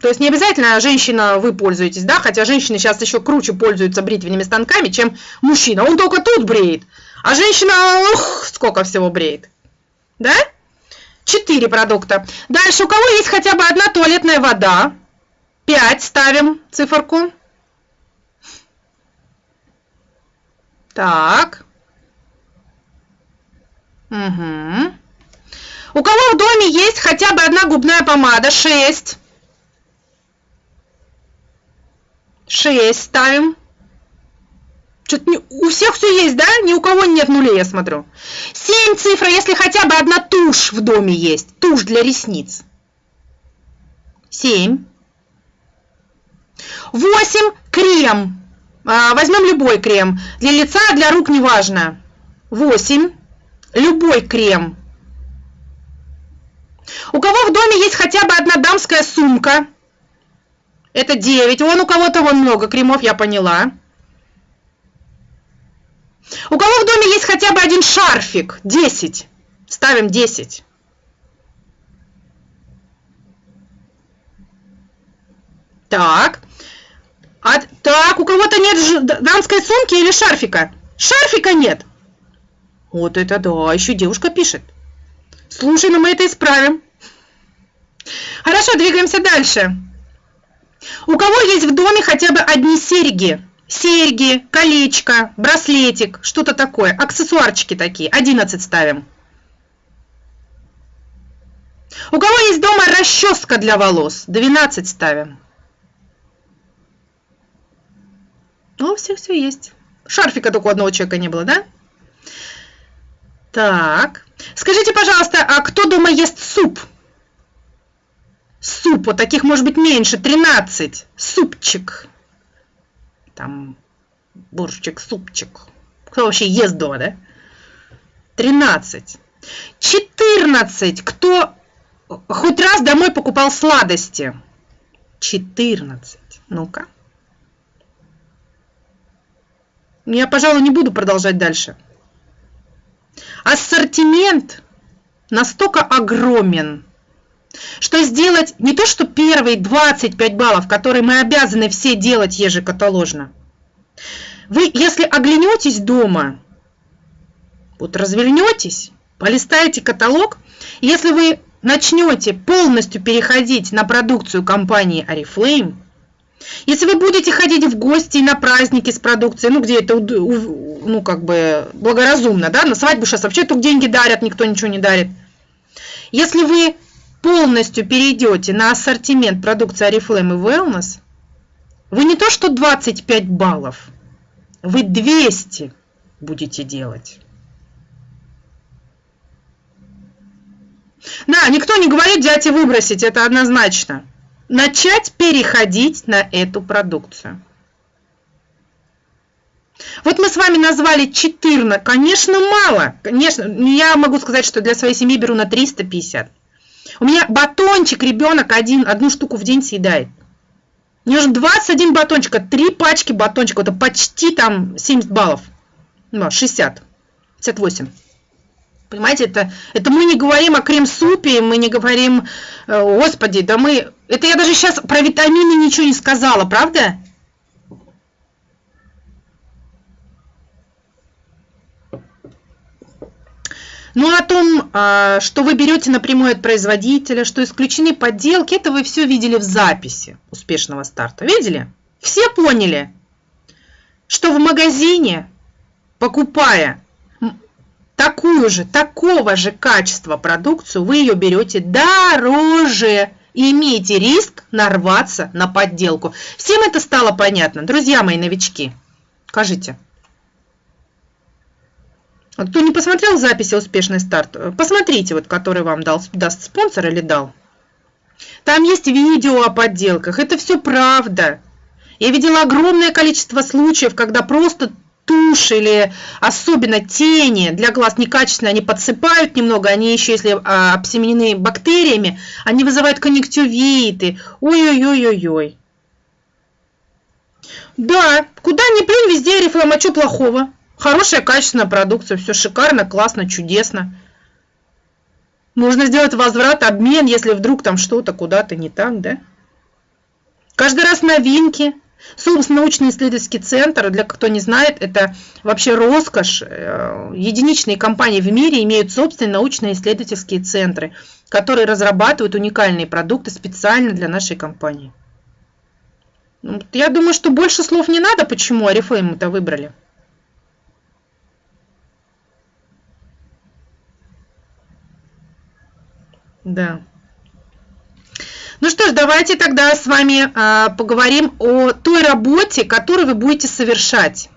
То есть не обязательно женщина вы пользуетесь, да, хотя женщины сейчас еще круче пользуются бритвенными станками, чем мужчина. Он только тут бреет, а женщина, ух, сколько всего бреет. Да? Четыре продукта. Дальше, у кого есть хотя бы одна туалетная вода? Пять ставим циферку. Так. Угу. У кого в доме есть хотя бы одна губная помада? Шесть. Шесть ставим. Что-то не, у всех все есть, да? Ни у кого нет нулей, я смотрю. Семь цифра, если хотя бы одна тушь в доме есть. Тушь для ресниц. Семь. Восемь. Крем. А, возьмем любой крем. Для лица, для рук, неважно. Восемь. Любой крем. У кого в доме есть хотя бы одна дамская сумка? Это 9. Вон у кого-то вон много кремов, я поняла. У кого в доме есть хотя бы один шарфик? 10. Ставим 10. Так. А, так, у кого-то нет дамской сумки или шарфика? Шарфика нет. Вот это да, еще девушка пишет. Слушай, ну мы это исправим. Хорошо, двигаемся дальше. У кого есть в доме хотя бы одни серьги? Серьги, колечко, браслетик, что-то такое. Аксессуарчики такие. 11 ставим. У кого есть дома расческа для волос? 12 ставим. Ну, все, все есть. Шарфика только у одного человека не было, да? Так. Скажите, пожалуйста, а кто дома ест суп? Суп, вот таких может быть меньше, 13. Супчик. Там борщик, супчик. Кто вообще ест дома, да? 13. 14. Кто хоть раз домой покупал сладости? 14. Ну-ка. Я, пожалуй, не буду продолжать дальше. Ассортимент настолько огромен, что сделать не то, что первые 25 баллов, которые мы обязаны все делать ежекаталожно. Вы, если оглянетесь дома, вот развернетесь, полистаете каталог, если вы начнете полностью переходить на продукцию компании Oriflame, если вы будете ходить в гости на праздники с продукцией, ну, где это, ну, как бы, благоразумно, да, на свадьбу сейчас вообще только деньги дарят, никто ничего не дарит. Если вы полностью перейдете на ассортимент продукции Oriflame и Wellness, вы не то что 25 баллов, вы 200 будете делать. Да, никто не говорит взять и выбросить, это однозначно начать переходить на эту продукцию. Вот мы с вами назвали 14, конечно, мало. Конечно, я могу сказать, что для своей семьи беру на 350. У меня батончик, ребенок один, одну штуку в день съедает. Мне нужно 21 батончика, 3 пачки батончика, это почти там 70 баллов. Ну, 60, 58. Понимаете, это, это мы не говорим о крем-супе, мы не говорим, э, господи, да мы... Это я даже сейчас про витамины ничего не сказала, правда? Ну, о том, а, что вы берете напрямую от производителя, что исключены подделки, это вы все видели в записи успешного старта. Видели? Все поняли, что в магазине, покупая такую же, такого же качества продукцию, вы ее берете дороже и имеете риск нарваться на подделку. Всем это стало понятно, друзья мои новички? Скажите. Кто не посмотрел записи «Успешный старт», посмотрите, вот, который вам дал, даст спонсор или дал. Там есть видео о подделках, это все правда. Я видела огромное количество случаев, когда просто тушь или особенно тени для глаз некачественные, они подсыпают немного, они еще, если а, обсеменены бактериями, они вызывают конъюнктивиты. Ой-ой-ой-ой-ой. Да, куда ни плюнь, везде Арифлейм, а что плохого? Хорошая, качественная продукция, все шикарно, классно, чудесно. Можно сделать возврат, обмен, если вдруг там что-то куда-то не так, да? Каждый раз новинки. СУМС научно-исследовательский центр, для кто не знает, это вообще роскошь. Э, единичные компании в мире имеют собственные научно-исследовательские центры, которые разрабатывают уникальные продукты специально для нашей компании. Ну, я думаю, что больше слов не надо, почему Арифлейм это выбрали. Да. Ну что ж, давайте тогда с вами а, поговорим о той работе, которую вы будете совершать.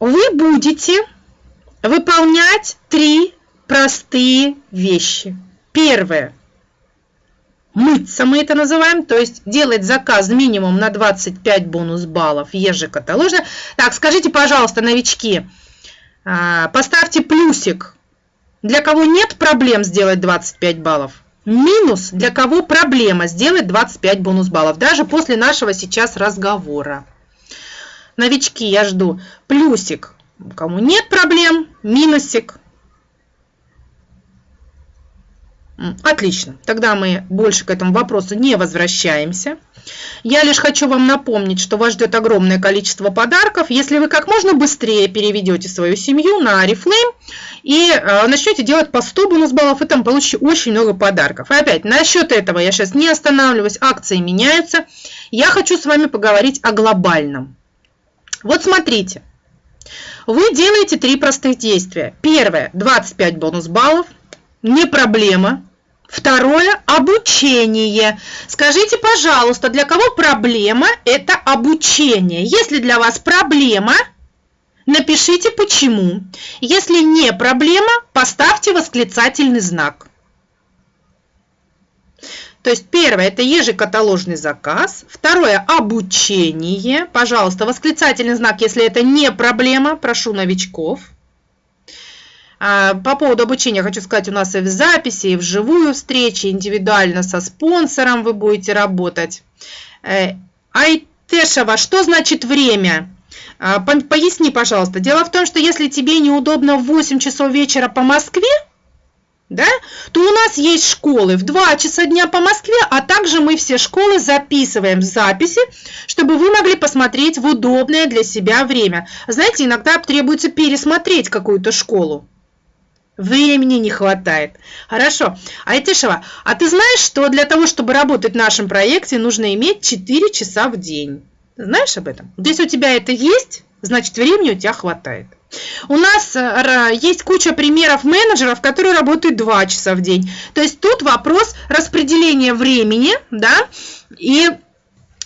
Вы будете выполнять три простые вещи. Первое. Мыться мы это называем, то есть делать заказ минимум на 25 бонус баллов ежекаталожно. Так, скажите, пожалуйста, новички, а, поставьте плюсик для кого нет проблем сделать 25 баллов. Минус, для кого проблема сделать 25 бонус баллов, даже после нашего сейчас разговора. Новички, я жду. Плюсик, кому нет проблем, минусик. Отлично, тогда мы больше к этому вопросу не возвращаемся. Я лишь хочу вам напомнить, что вас ждет огромное количество подарков, если вы как можно быстрее переведете свою семью на Oriflame и э, начнете делать по 100 бонус баллов, и там получите очень много подарков. И опять, насчет этого я сейчас не останавливаюсь, акции меняются. Я хочу с вами поговорить о глобальном. Вот смотрите, вы делаете три простых действия. Первое, 25 бонус баллов, не проблема, Второе – обучение. Скажите, пожалуйста, для кого проблема – это обучение? Если для вас проблема, напишите почему. Если не проблема, поставьте восклицательный знак. То есть первое – это ежекаталожный заказ. Второе – обучение. Пожалуйста, восклицательный знак, если это не проблема, прошу новичков. А, по поводу обучения хочу сказать, у нас и в записи, и в живую встречи, индивидуально со спонсором вы будете работать. Э, Айтешева, что значит время? А, поясни, пожалуйста. Дело в том, что если тебе неудобно в 8 часов вечера по Москве, да, то у нас есть школы в 2 часа дня по Москве, а также мы все школы записываем в записи, чтобы вы могли посмотреть в удобное для себя время. Знаете, иногда требуется пересмотреть какую-то школу. Времени не хватает. Хорошо. Айтишева, а ты знаешь, что для того, чтобы работать в нашем проекте, нужно иметь 4 часа в день? Знаешь об этом? Если у тебя это есть, значит времени у тебя хватает. У нас э, есть куча примеров менеджеров, которые работают 2 часа в день. То есть тут вопрос распределения времени, да, и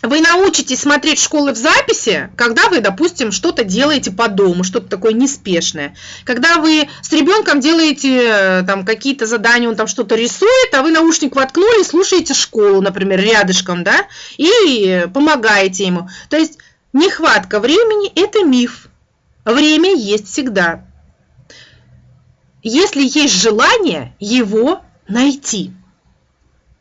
вы научитесь смотреть школы в записи, когда вы, допустим, что-то делаете по дому, что-то такое неспешное. Когда вы с ребенком делаете э, там какие-то задания, он там что-то рисует, а вы наушник воткнули, слушаете школу, например, рядышком, да, и помогаете ему. То есть нехватка времени – это миф. Время есть всегда. Если есть желание его найти –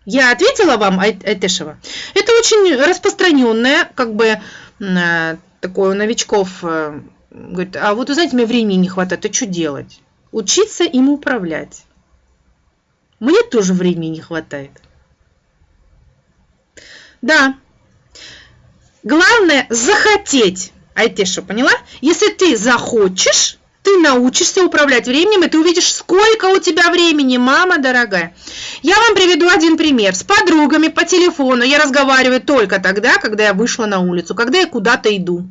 я ответила вам, Айтешева. Это очень распространенное, как бы, э, такое у новичков. Э, говорит, а вот, знаете, мне времени не хватает, а что делать? Учиться им управлять. Мне тоже времени не хватает. Да. Главное захотеть. Айтеша, поняла? Если ты захочешь, ты научишься управлять временем, и ты увидишь, сколько у тебя времени, мама дорогая. Я вам приведу один пример. С подругами по телефону я разговариваю только тогда, когда я вышла на улицу, когда я куда-то иду.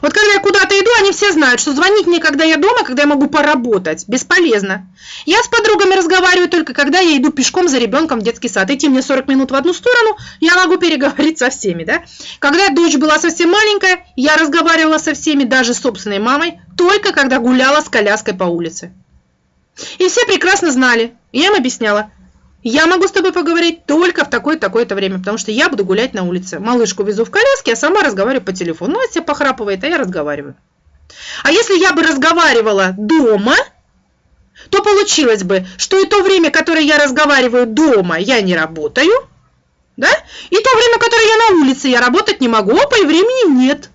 Вот когда я куда-то иду, они все знают, что звонить мне, когда я дома, когда я могу поработать. Бесполезно. Я с подругами разговариваю только, когда я иду пешком за ребенком в детский сад. Идти мне 40 минут в одну сторону, я могу переговорить со всеми. Да? Когда дочь была совсем маленькая, я разговаривала со всеми, даже с собственной мамой, только когда гуляла с коляской по улице. И все прекрасно знали. Я им объясняла, я могу с тобой поговорить только в такое-такое-то время, потому что я буду гулять на улице. Малышку везу в коляске, а сама разговариваю по телефону. Ну, Настя похрапывает, а я разговариваю. А если я бы разговаривала дома, то получилось бы, что и то время, которое я разговариваю дома, я не работаю, Да? И то время, которое я на улице, я работать не могу, опа, и времени нет.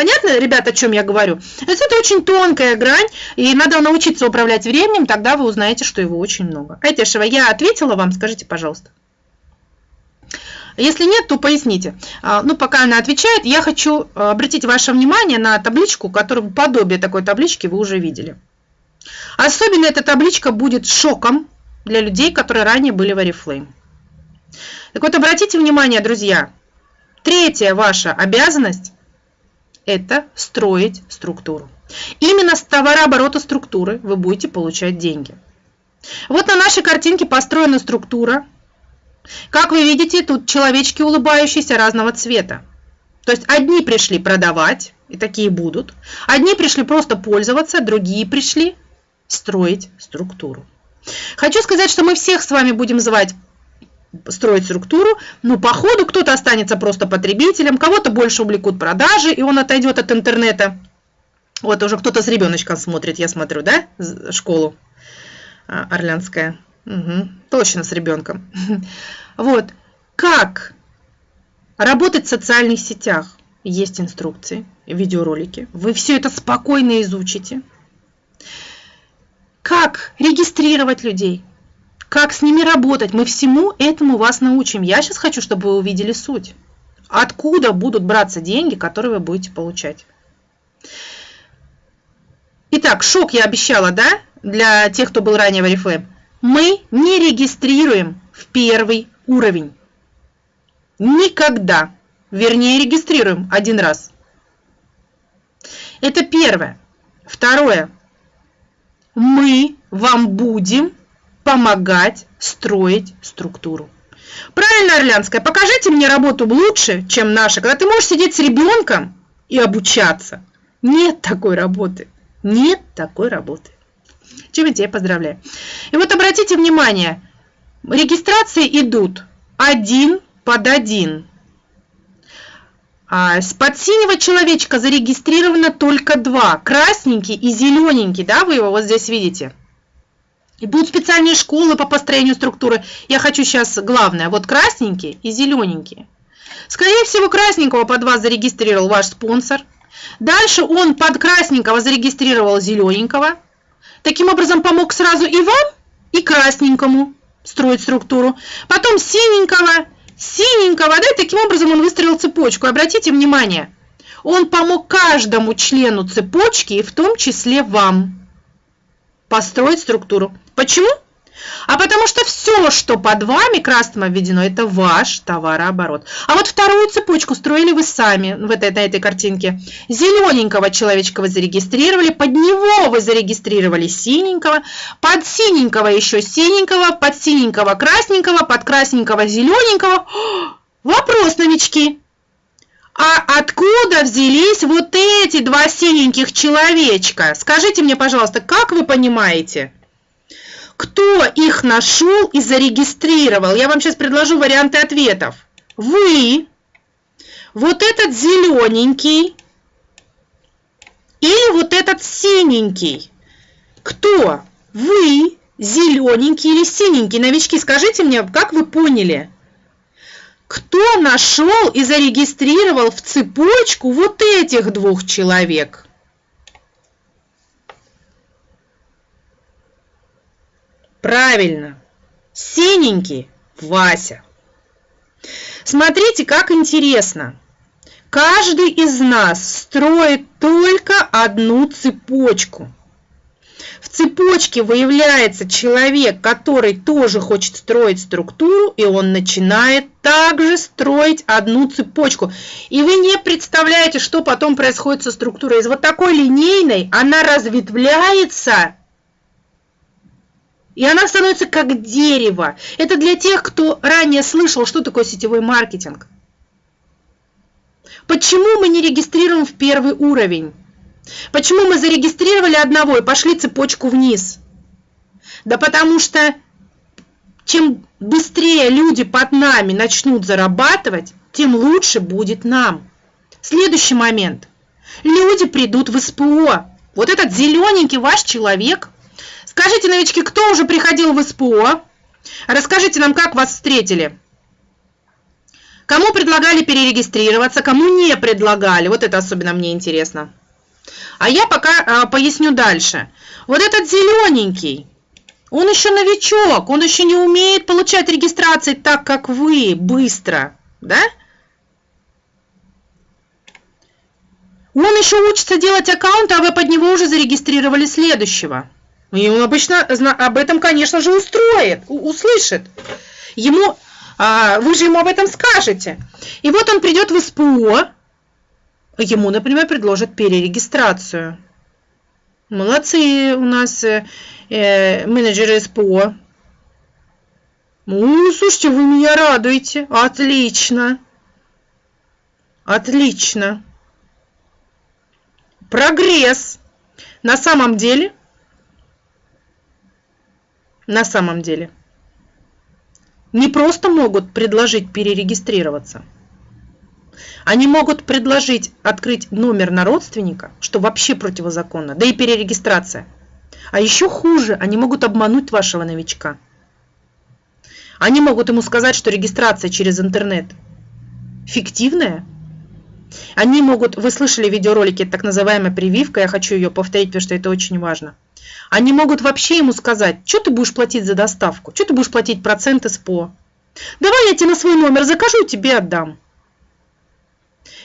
Понятно, ребята, о чем я говорю? То это очень тонкая грань, и надо научиться управлять временем, тогда вы узнаете, что его очень много. Айтешева, я ответила вам, скажите, пожалуйста. Если нет, то поясните. А, ну, пока она отвечает, я хочу обратить ваше внимание на табличку, которую подобие такой таблички вы уже видели. Особенно эта табличка будет шоком для людей, которые ранее были в Oriflame. Так вот, обратите внимание, друзья, третья ваша обязанность – это строить структуру. Именно с товарооборота структуры вы будете получать деньги. Вот на нашей картинке построена структура. Как вы видите, тут человечки улыбающиеся разного цвета. То есть одни пришли продавать, и такие будут. Одни пришли просто пользоваться, другие пришли строить структуру. Хочу сказать, что мы всех с вами будем звать строить структуру, но по ходу кто-то останется просто потребителем, кого-то больше увлекут продажи, и он отойдет от интернета. Вот уже кто-то с ребеночком смотрит, я смотрю, да, школу а, Орлянская. Угу, точно с ребенком. Вот, как работать в социальных сетях. Есть инструкции, видеоролики. Вы все это спокойно изучите. Как регистрировать людей, как с ними работать. Мы всему этому вас научим. Я сейчас хочу, чтобы вы увидели суть. Откуда будут браться деньги, которые вы будете получать. Итак, шок я обещала, да, для тех, кто был ранее в Oriflame. Мы не регистрируем в первый уровень. Никогда. Вернее, регистрируем один раз. Это первое. Второе. Мы вам будем помогать строить структуру. Правильно, Орлянская, покажите мне работу лучше, чем наша, когда ты можешь сидеть с ребенком и обучаться. Нет такой работы. Нет такой работы. Чем я тебя поздравляю. И вот обратите внимание, регистрации идут один под один. А под синего человечка зарегистрировано только два. Красненький и зелененький, да, вы его вот здесь видите. И будут специальные школы по построению структуры. Я хочу сейчас главное. Вот красненькие и зелененькие. Скорее всего, красненького под вас зарегистрировал ваш спонсор. Дальше он под красненького зарегистрировал зелененького. Таким образом, помог сразу и вам, и красненькому строить структуру. Потом синенького, синенького, да, и таким образом он выстроил цепочку. Обратите внимание, он помог каждому члену цепочки, и в том числе вам построить структуру. Почему? А потому что все, что под вами красным обведено, это ваш товарооборот. А вот вторую цепочку строили вы сами в этой, на этой картинке. Зелененького человечка вы зарегистрировали, под него вы зарегистрировали синенького, под синенького еще синенького, под синенького красненького, под красненького зелененького. Вопрос, новички. А откуда взялись вот эти два синеньких человечка? Скажите мне, пожалуйста, как вы понимаете? Кто их нашел и зарегистрировал? Я вам сейчас предложу варианты ответов. Вы, вот этот зелененький или вот этот синенький. Кто? Вы, зелененький или синенький? Новички, скажите мне, как вы поняли? Кто нашел и зарегистрировал в цепочку вот этих двух человек? Правильно, синенький Вася. Смотрите, как интересно. Каждый из нас строит только одну цепочку – в цепочке выявляется человек, который тоже хочет строить структуру, и он начинает также строить одну цепочку. И вы не представляете, что потом происходит со структурой. Из вот такой линейной она разветвляется, и она становится как дерево. Это для тех, кто ранее слышал, что такое сетевой маркетинг. Почему мы не регистрируем в первый уровень? Почему мы зарегистрировали одного и пошли цепочку вниз? Да потому что чем быстрее люди под нами начнут зарабатывать, тем лучше будет нам. Следующий момент. Люди придут в СПО. Вот этот зелененький ваш человек. Скажите, новички, кто уже приходил в СПО? Расскажите нам, как вас встретили. Кому предлагали перерегистрироваться, кому не предлагали. Вот это особенно мне интересно. А я пока а, поясню дальше. Вот этот зелененький, он еще новичок, он еще не умеет получать регистрации так, как вы, быстро, да? Он еще учится делать аккаунт, а вы под него уже зарегистрировали следующего. И он обычно об этом, конечно же, устроит, услышит. Ему, а, вы же ему об этом скажете. И вот он придет в СПО, ему, например, предложат перерегистрацию. Молодцы у нас э, э менеджеры СПО. Ну, слушайте, вы меня радуете. Отлично. Отлично. Прогресс. На самом деле, на самом деле, не просто могут предложить перерегистрироваться. Они могут предложить открыть номер на родственника, что вообще противозаконно, да и перерегистрация. А еще хуже, они могут обмануть вашего новичка. Они могут ему сказать, что регистрация через интернет фиктивная, они могут, вы слышали видеоролики, так называемая прививка, я хочу ее повторить, потому что это очень важно. Они могут вообще ему сказать, что ты будешь платить за доставку, что ты будешь платить проценты СПО. Давай я тебе на свой номер закажу, тебе отдам.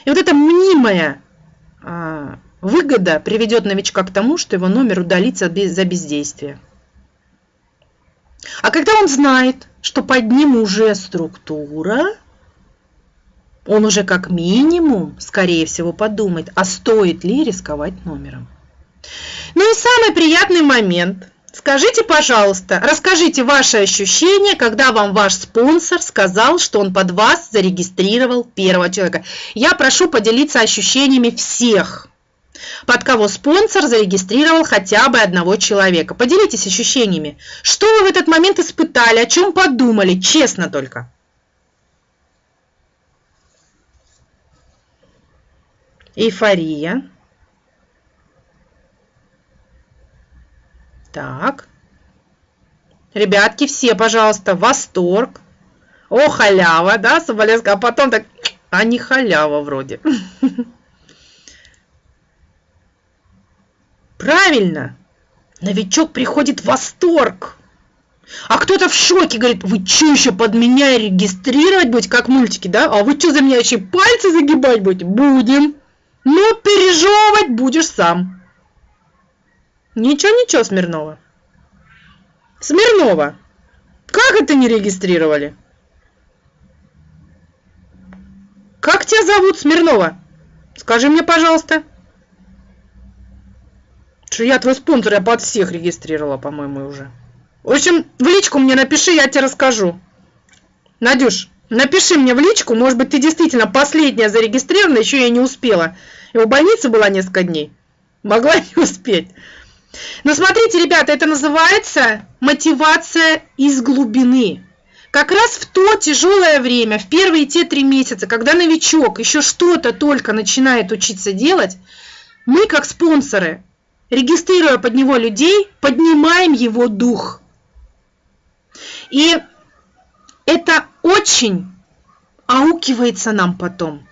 И вот эта мнимая а, выгода приведет новичка к тому, что его номер удалится за бездействие. А когда он знает, что под ним уже структура, он уже как минимум, скорее всего, подумает, а стоит ли рисковать номером. Ну и самый приятный момент. Скажите, пожалуйста, расскажите ваши ощущения, когда вам ваш спонсор сказал, что он под вас зарегистрировал первого человека. Я прошу поделиться ощущениями всех, под кого спонсор зарегистрировал хотя бы одного человека. Поделитесь ощущениями. Что вы в этот момент испытали, о чем подумали, честно только. эйфория. Так. Ребятки, все, пожалуйста, восторг. О, халява, да, Соболевская. А потом так, а не халява вроде. Правильно. Новичок приходит в восторг. А кто-то в шоке говорит, вы что еще под меня регистрировать будете, как мультики, да? А вы что за меня еще пальцы загибать будете? Будем. Но пережевывать будешь сам. Ничего-ничего, Смирнова. Смирнова, как это не регистрировали? Как тебя зовут, Смирнова? Скажи мне, пожалуйста. Что я твой спонсор, я под всех регистрировала, по-моему, уже. В общем, в личку мне напиши, я тебе расскажу. Надюш, напиши мне в личку, может быть, ты действительно последняя зарегистрирована, еще я не успела. И в больнице была несколько дней. Могла не успеть. Но смотрите, ребята, это называется мотивация из глубины. Как раз в то тяжелое время, в первые те три месяца, когда новичок еще что-то только начинает учиться делать, мы как спонсоры, регистрируя под него людей, поднимаем его дух. И это очень аукивается нам потом.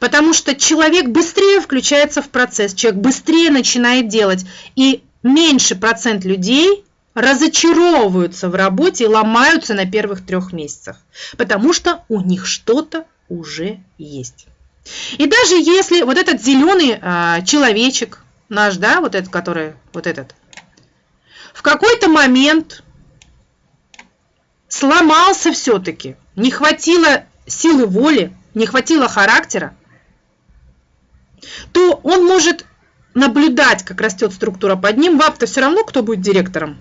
Потому что человек быстрее включается в процесс, человек быстрее начинает делать. И меньше процент людей разочаровываются в работе и ломаются на первых трех месяцах. Потому что у них что-то уже есть. И даже если вот этот зеленый а, человечек, наш, да, вот этот, который, вот этот, в какой-то момент сломался все-таки, не хватило силы воли, не хватило характера, то он может наблюдать, как растет структура под ним. Вам-то все равно, кто будет директором.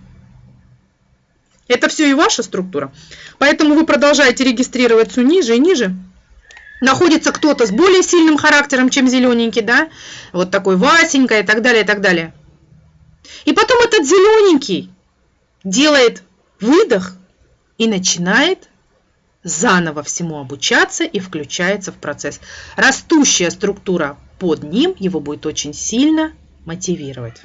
Это все и ваша структура. Поэтому вы продолжаете регистрироваться ниже и ниже. Находится кто-то с более сильным характером, чем зелененький, да? Вот такой Васенька и так далее, и так далее. И потом этот зелененький делает выдох и начинает заново всему обучаться и включается в процесс. Растущая структура под ним его будет очень сильно мотивировать.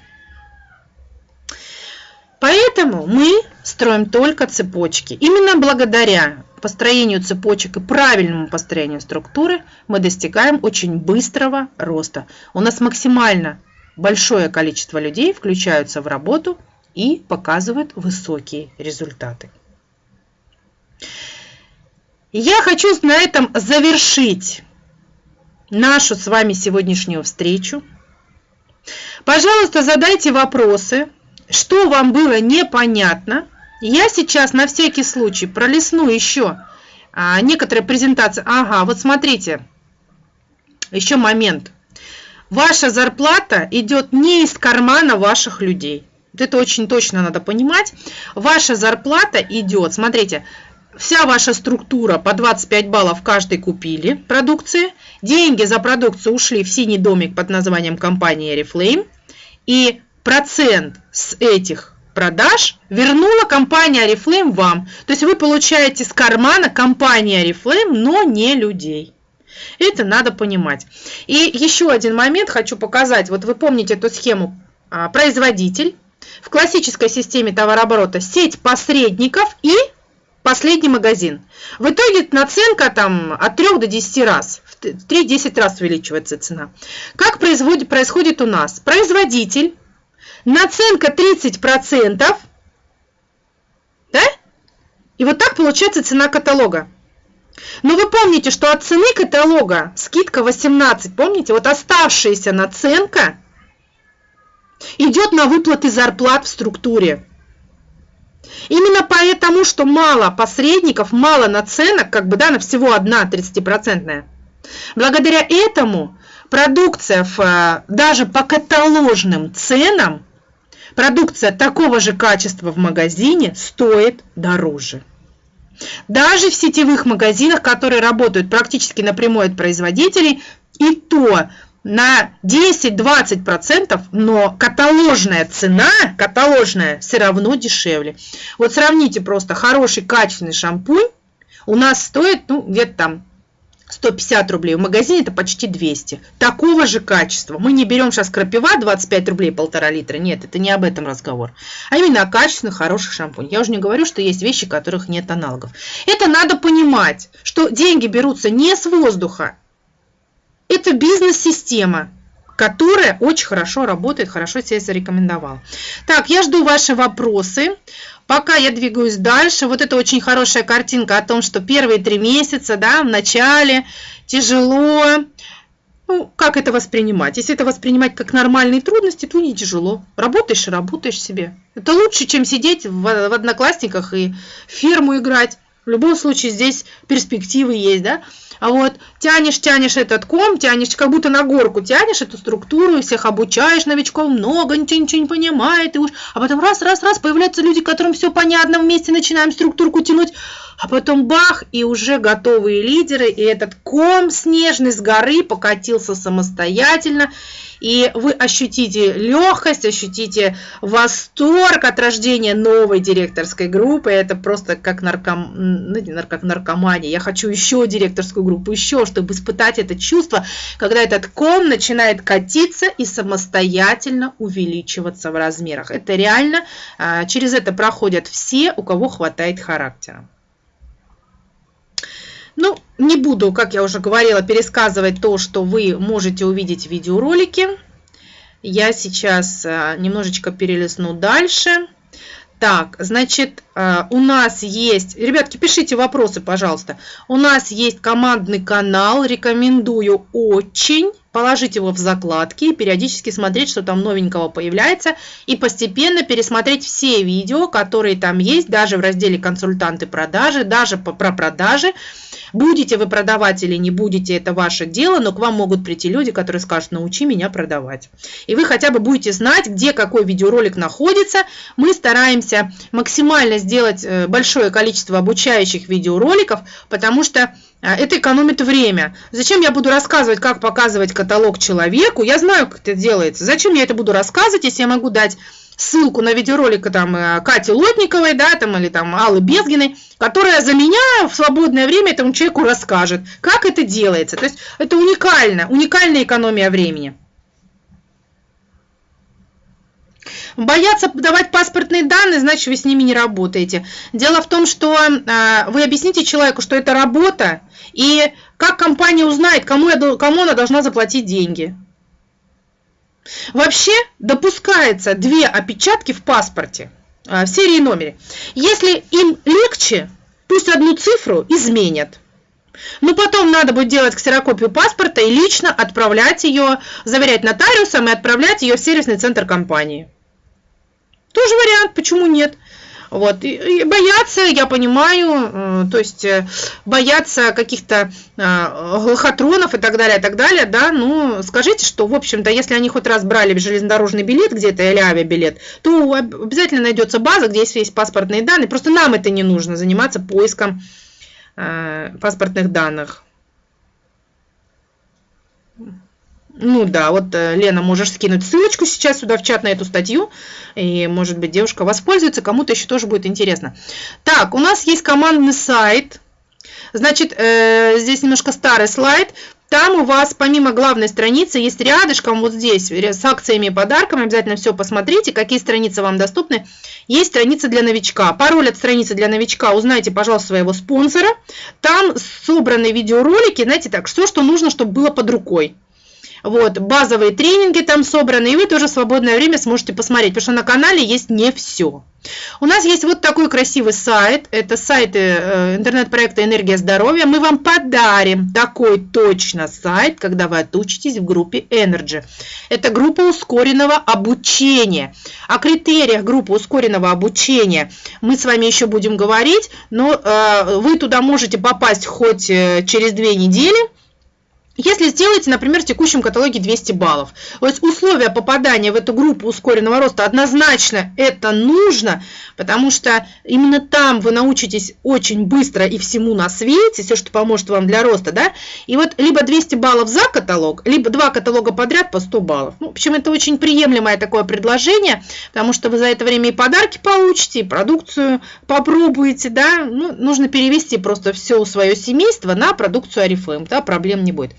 Поэтому мы строим только цепочки. Именно благодаря построению цепочек и правильному построению структуры мы достигаем очень быстрого роста. У нас максимально большое количество людей включаются в работу и показывают высокие результаты. Я хочу на этом завершить нашу с вами сегодняшнюю встречу. Пожалуйста, задайте вопросы, что вам было непонятно. Я сейчас на всякий случай пролесну еще а, некоторые презентации. Ага, вот смотрите, еще момент. Ваша зарплата идет не из кармана ваших людей. Это очень точно надо понимать. Ваша зарплата идет, смотрите, вся ваша структура по 25 баллов каждый купили продукции. Деньги за продукцию ушли в синий домик под названием компания Oriflame. И процент с этих продаж вернула компания Oriflame вам. То есть вы получаете с кармана компании Oriflame, но не людей. Это надо понимать. И еще один момент хочу показать. Вот вы помните эту схему а, производитель. В классической системе товарооборота сеть посредников и последний магазин. В итоге наценка там от 3 до 10 раз. В 3-10 раз увеличивается цена. Как происходит, происходит у нас? Производитель, наценка 30%, да? И вот так получается цена каталога. Но вы помните, что от цены каталога скидка 18, помните? Вот оставшаяся наценка идет на выплаты зарплат в структуре. Именно поэтому, что мало посредников, мало наценок, как бы, да, на всего одна 30-процентная. Благодаря этому продукция в, э, даже по каталожным ценам, продукция такого же качества в магазине стоит дороже. Даже в сетевых магазинах, которые работают практически напрямую от производителей, и то на 10-20%, но каталожная цена, каталожная, все равно дешевле. Вот сравните просто хороший качественный шампунь у нас стоит, ну, где-то там 150 рублей, в магазине это почти 200. Такого же качества. Мы не берем сейчас крапива 25 рублей полтора литра. Нет, это не об этом разговор. А именно о качественных, хороших шампунях. Я уже не говорю, что есть вещи, которых нет аналогов. Это надо понимать, что деньги берутся не с воздуха. Это бизнес-система, которая очень хорошо работает, хорошо себя зарекомендовала. Так, я жду ваши вопросы. Пока я двигаюсь дальше, вот это очень хорошая картинка о том, что первые три месяца, да, в начале тяжело. Ну, как это воспринимать? Если это воспринимать как нормальные трудности, то не тяжело. Работаешь и работаешь себе. Это лучше, чем сидеть в, в одноклассниках и ферму играть. В любом случае здесь перспективы есть, да? А вот тянешь, тянешь этот ком, тянешь, как будто на горку тянешь эту структуру, всех обучаешь новичков, много, ничего, ничего не понимает, и уж, а потом раз, раз, раз, появляются люди, которым все понятно, вместе начинаем структурку тянуть, а потом бах, и уже готовые лидеры, и этот ком снежный с горы покатился самостоятельно, и вы ощутите легкость, ощутите восторг от рождения новой директорской группы. Это просто как, нарком... ну, как наркомания. Я хочу еще директорскую группу, еще, чтобы испытать это чувство, когда этот ком начинает катиться и самостоятельно увеличиваться в размерах. Это реально, а, через это проходят все, у кого хватает характера. Ну, не буду, как я уже говорила, пересказывать то, что вы можете увидеть в видеоролике. Я сейчас э, немножечко перелесну дальше. Так, значит, э, у нас есть... Ребятки, пишите вопросы, пожалуйста. У нас есть командный канал, рекомендую очень. Положить его в закладки и периодически смотреть, что там новенького появляется. И постепенно пересмотреть все видео, которые там есть, даже в разделе «Консультанты продажи», даже про продажи. Будете вы продавать или не будете, это ваше дело, но к вам могут прийти люди, которые скажут, научи меня продавать. И вы хотя бы будете знать, где какой видеоролик находится. Мы стараемся максимально сделать э, большое количество обучающих видеороликов, потому что э, это экономит время. Зачем я буду рассказывать, как показывать каталог человеку? Я знаю, как это делается. Зачем я это буду рассказывать, если я могу дать ссылку на видеоролик там э, Кати Лотниковой, да, там, или там Аллы Безгиной, которая за меня в свободное время этому человеку расскажет, как это делается. То есть это уникально, уникальная экономия времени. Боятся давать паспортные данные, значит, вы с ними не работаете. Дело в том, что э, вы объясните человеку, что это работа, и как компания узнает, кому, я, кому она должна заплатить деньги. Вообще допускается две опечатки в паспорте, э, в серии и номере. Если им легче, пусть одну цифру изменят. Но потом надо будет делать ксерокопию паспорта и лично отправлять ее, заверять нотариусом и отправлять ее в сервисный центр компании. Тоже вариант, почему нет? Вот, и, и боятся, я понимаю, э, то есть э, боятся каких-то э, лохотронов и так далее, и так далее, да, ну, скажите, что, в общем-то, если они хоть раз брали железнодорожный билет где-то или авиабилет, то обязательно найдется база, где есть весь паспортные данные, просто нам это не нужно, заниматься поиском паспортных данных. Ну да, вот, э, Лена, можешь скинуть ссылочку сейчас сюда в чат на эту статью, и, может быть, девушка воспользуется, кому-то еще тоже будет интересно. Так, у нас есть командный сайт, значит, э, здесь немножко старый слайд, там у вас помимо главной страницы есть рядышком вот здесь с акциями и подарками. Обязательно все посмотрите, какие страницы вам доступны. Есть страница для новичка. Пароль от страницы для новичка узнайте, пожалуйста, своего спонсора. Там собраны видеоролики, знаете так, все, что нужно, чтобы было под рукой. Вот, базовые тренинги там собраны, и вы тоже в свободное время сможете посмотреть, потому что на канале есть не все. У нас есть вот такой красивый сайт, это сайт э, интернет-проекта «Энергия здоровья». Мы вам подарим такой точно сайт, когда вы отучитесь в группе Energy. Это группа ускоренного обучения. О критериях группы ускоренного обучения мы с вами еще будем говорить, но э, вы туда можете попасть хоть э, через две недели, если сделаете, например, в текущем каталоге 200 баллов, то есть условия попадания в эту группу ускоренного роста однозначно это нужно, потому что именно там вы научитесь очень быстро и всему на свете, все, что поможет вам для роста, да, и вот либо 200 баллов за каталог, либо два каталога подряд по 100 баллов. Ну, причем это очень приемлемое такое предложение, потому что вы за это время и подарки получите, и продукцию попробуете, да, ну, нужно перевести просто все свое семейство на продукцию Арифлейм, да, проблем не будет.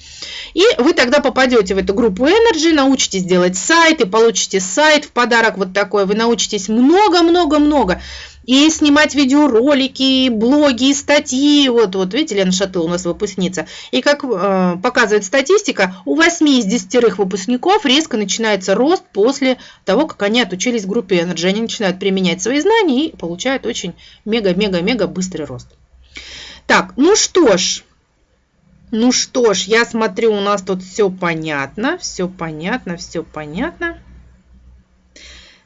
И вы тогда попадете в эту группу Energy, научитесь делать сайт и получите сайт в подарок вот такой. Вы научитесь много-много-много и снимать видеоролики, и блоги, и статьи. Вот, вот видите, Лена Шатыл у нас выпускница. И как э, показывает статистика, у 8 из 10 выпускников резко начинается рост после того, как они отучились в группе Energy. Они начинают применять свои знания и получают очень мега-мега-мега быстрый рост. Так, ну что ж, ну что ж, я смотрю, у нас тут все понятно, все понятно, все понятно.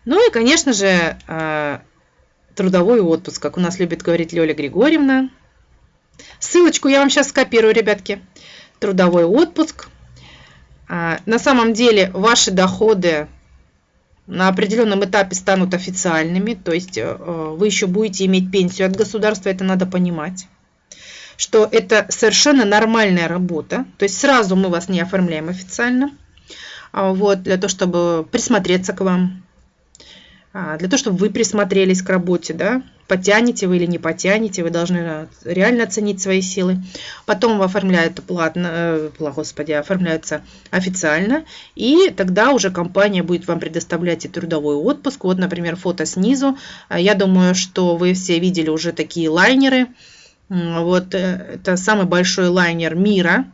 Ну и, конечно же, э, трудовой отпуск, как у нас любит говорить Лёля Григорьевна. Ссылочку я вам сейчас скопирую, ребятки. Трудовой отпуск. А, на самом деле ваши доходы на определенном этапе станут официальными, то есть э, вы еще будете иметь пенсию от государства, это надо понимать что это совершенно нормальная работа. То есть сразу мы вас не оформляем официально. А, вот, для того, чтобы присмотреться к вам. А, для того, чтобы вы присмотрелись к работе, да, потянете вы или не потянете, вы должны реально оценить свои силы. Потом оформляют платно, э, господи, оформляются официально, и тогда уже компания будет вам предоставлять и трудовой отпуск. Вот, например, фото снизу. А, я думаю, что вы все видели уже такие лайнеры, вот э, это самый большой лайнер мира.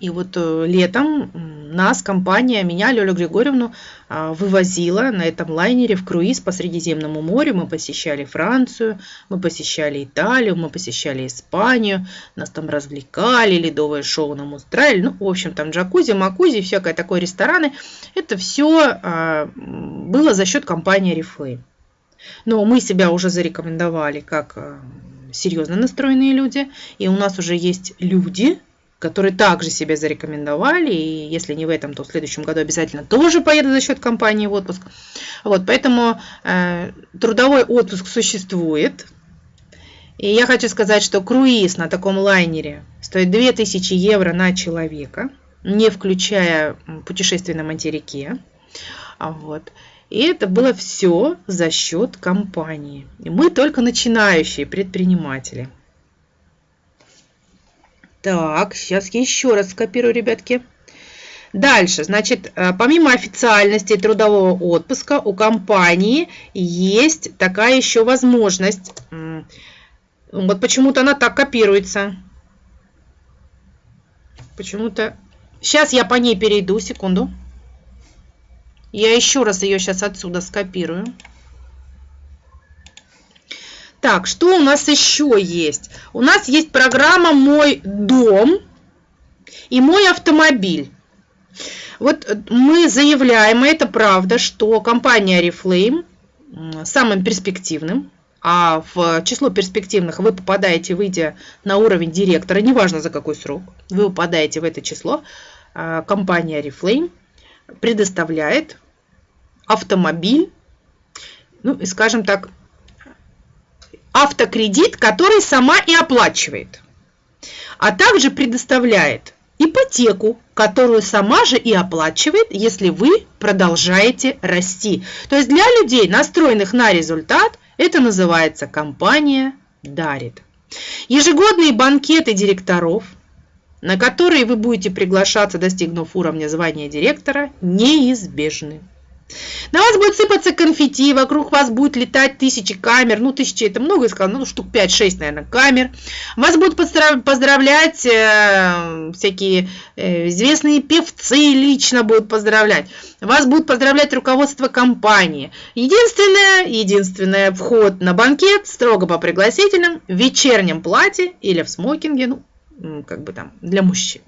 И вот э, летом нас, компания, меня, Лёлю Григорьевну, а, вывозила на этом лайнере в круиз по Средиземному морю. Мы посещали Францию, мы посещали Италию, мы посещали Испанию. Нас там развлекали, ледовое шоу нам устраивали. Ну, в общем, там джакузи, макузи, всякое такое рестораны. Это все а, было за счет компании Reflame. Но мы себя уже зарекомендовали как а, серьезно настроенные люди, и у нас уже есть люди, которые также себя зарекомендовали, и если не в этом, то в следующем году обязательно тоже поедут за счет компании в отпуск. Вот, поэтому э, трудовой отпуск существует. И я хочу сказать, что круиз на таком лайнере стоит 2000 евро на человека, не включая путешествие на материке. Вот. И это было все за счет компании. И мы только начинающие предприниматели. Так, сейчас я еще раз скопирую, ребятки. Дальше, значит, э, помимо официальности трудового отпуска у компании есть такая еще возможность. Вот почему-то она так копируется. Почему-то... Сейчас я по ней перейду, секунду. Я еще раз ее сейчас отсюда скопирую. Так, что у нас еще есть? У нас есть программа «Мой дом» и «Мой автомобиль». Вот мы заявляем, и это правда, что компания Oriflame самым перспективным, а в число перспективных вы попадаете, выйдя на уровень директора, неважно за какой срок, вы попадаете в это число, а, компания Oriflame предоставляет автомобиль, ну и скажем так, автокредит, который сама и оплачивает, а также предоставляет ипотеку, которую сама же и оплачивает, если вы продолжаете расти. То есть для людей, настроенных на результат, это называется компания дарит. Ежегодные банкеты директоров, на которые вы будете приглашаться, достигнув уровня звания директора, неизбежны. На вас будет сыпаться конфетти, вокруг вас будет летать тысячи камер, ну тысячи это много, я сказала, ну штук 5-6, наверное, камер. Вас будут поздравлять э, всякие э, известные певцы лично будут поздравлять. Вас будут поздравлять руководство компании. Единственное, единственное, вход на банкет строго по пригласительным, в вечернем платье или в смокинге, ну, как бы там, для мужчин.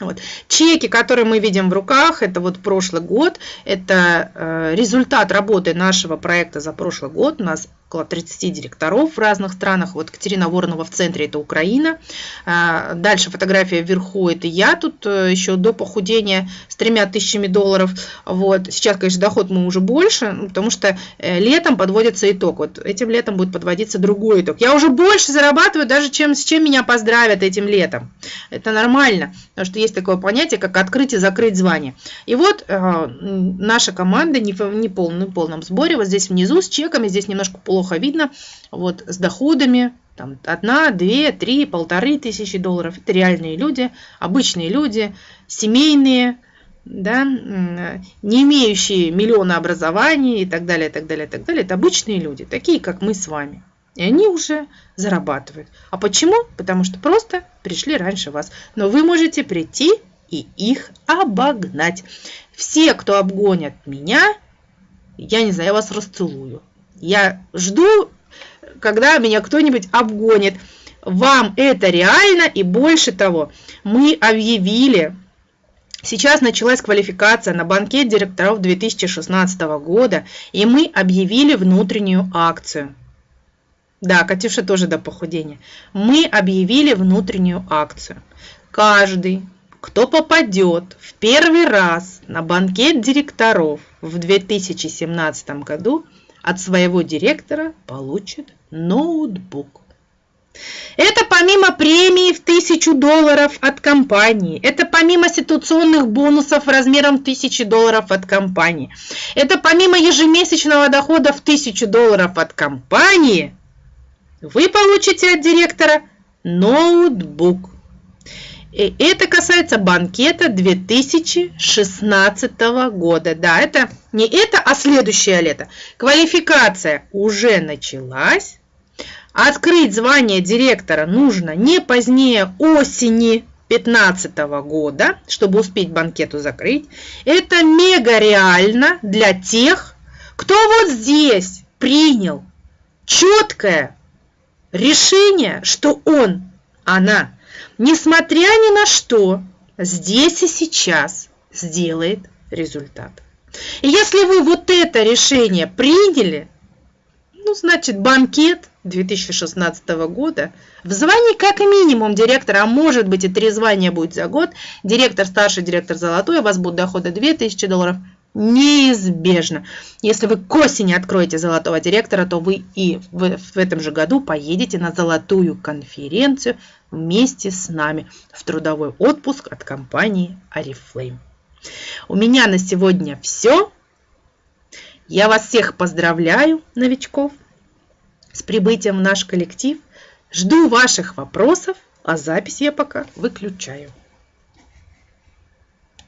Вот. Чеки, которые мы видим в руках, это вот прошлый год, это э, результат работы нашего проекта за прошлый год. У нас около 30 директоров в разных странах. Вот Катерина Воронова в центре, это Украина. А, дальше фотография вверху, это я тут э, еще до похудения с тремя тысячами долларов. Вот. Сейчас, конечно, доход мы уже больше, ну, потому что э, летом подводится итог. Вот этим летом будет подводиться другой итог. Я уже больше зарабатываю, даже чем, с чем меня поздравят этим летом. Это нормально, потому что есть такое понятие, как открыть и закрыть звание. И вот э, наша команда не в не полном, полном сборе, вот здесь внизу с чеками, здесь немножко пол плохо видно, вот с доходами, там, одна, две, три, полторы тысячи долларов. Это реальные люди, обычные люди, семейные, да, не имеющие миллиона образований и так далее, и так далее, и так далее. Это обычные люди, такие, как мы с вами. И они уже зарабатывают. А почему? Потому что просто пришли раньше вас. Но вы можете прийти и их обогнать. Все, кто обгонят меня, я не знаю, я вас расцелую. Я жду, когда меня кто-нибудь обгонит. Вам это реально и больше того, мы объявили, сейчас началась квалификация на банкет директоров 2016 года, и мы объявили внутреннюю акцию. Да, Катюша тоже до похудения. Мы объявили внутреннюю акцию. Каждый, кто попадет в первый раз на банкет директоров в 2017 году, от своего директора получит ноутбук. Это помимо премии в 1000 долларов от компании. Это помимо ситуационных бонусов размером 1000 долларов от компании. Это помимо ежемесячного дохода в 1000 долларов от компании. Вы получите от директора ноутбук. И это касается банкета 2016 года. Да, это не это, а следующее лето. Квалификация уже началась. Открыть звание директора нужно не позднее осени 2015 года, чтобы успеть банкету закрыть. Это мега реально для тех, кто вот здесь принял четкое решение, что он, она несмотря ни на что, здесь и сейчас сделает результат. И если вы вот это решение приняли, ну, значит, банкет 2016 года в звании как минимум директора, а может быть и три звания будет за год, директор старший, директор золотой, у вас будут доходы 2000 долларов, неизбежно. Если вы к осени откроете золотого директора, то вы и в, в этом же году поедете на золотую конференцию вместе с нами в трудовой отпуск от компании Oriflame. У меня на сегодня все. Я вас всех поздравляю, новичков, с прибытием в наш коллектив. Жду ваших вопросов, а запись я пока выключаю.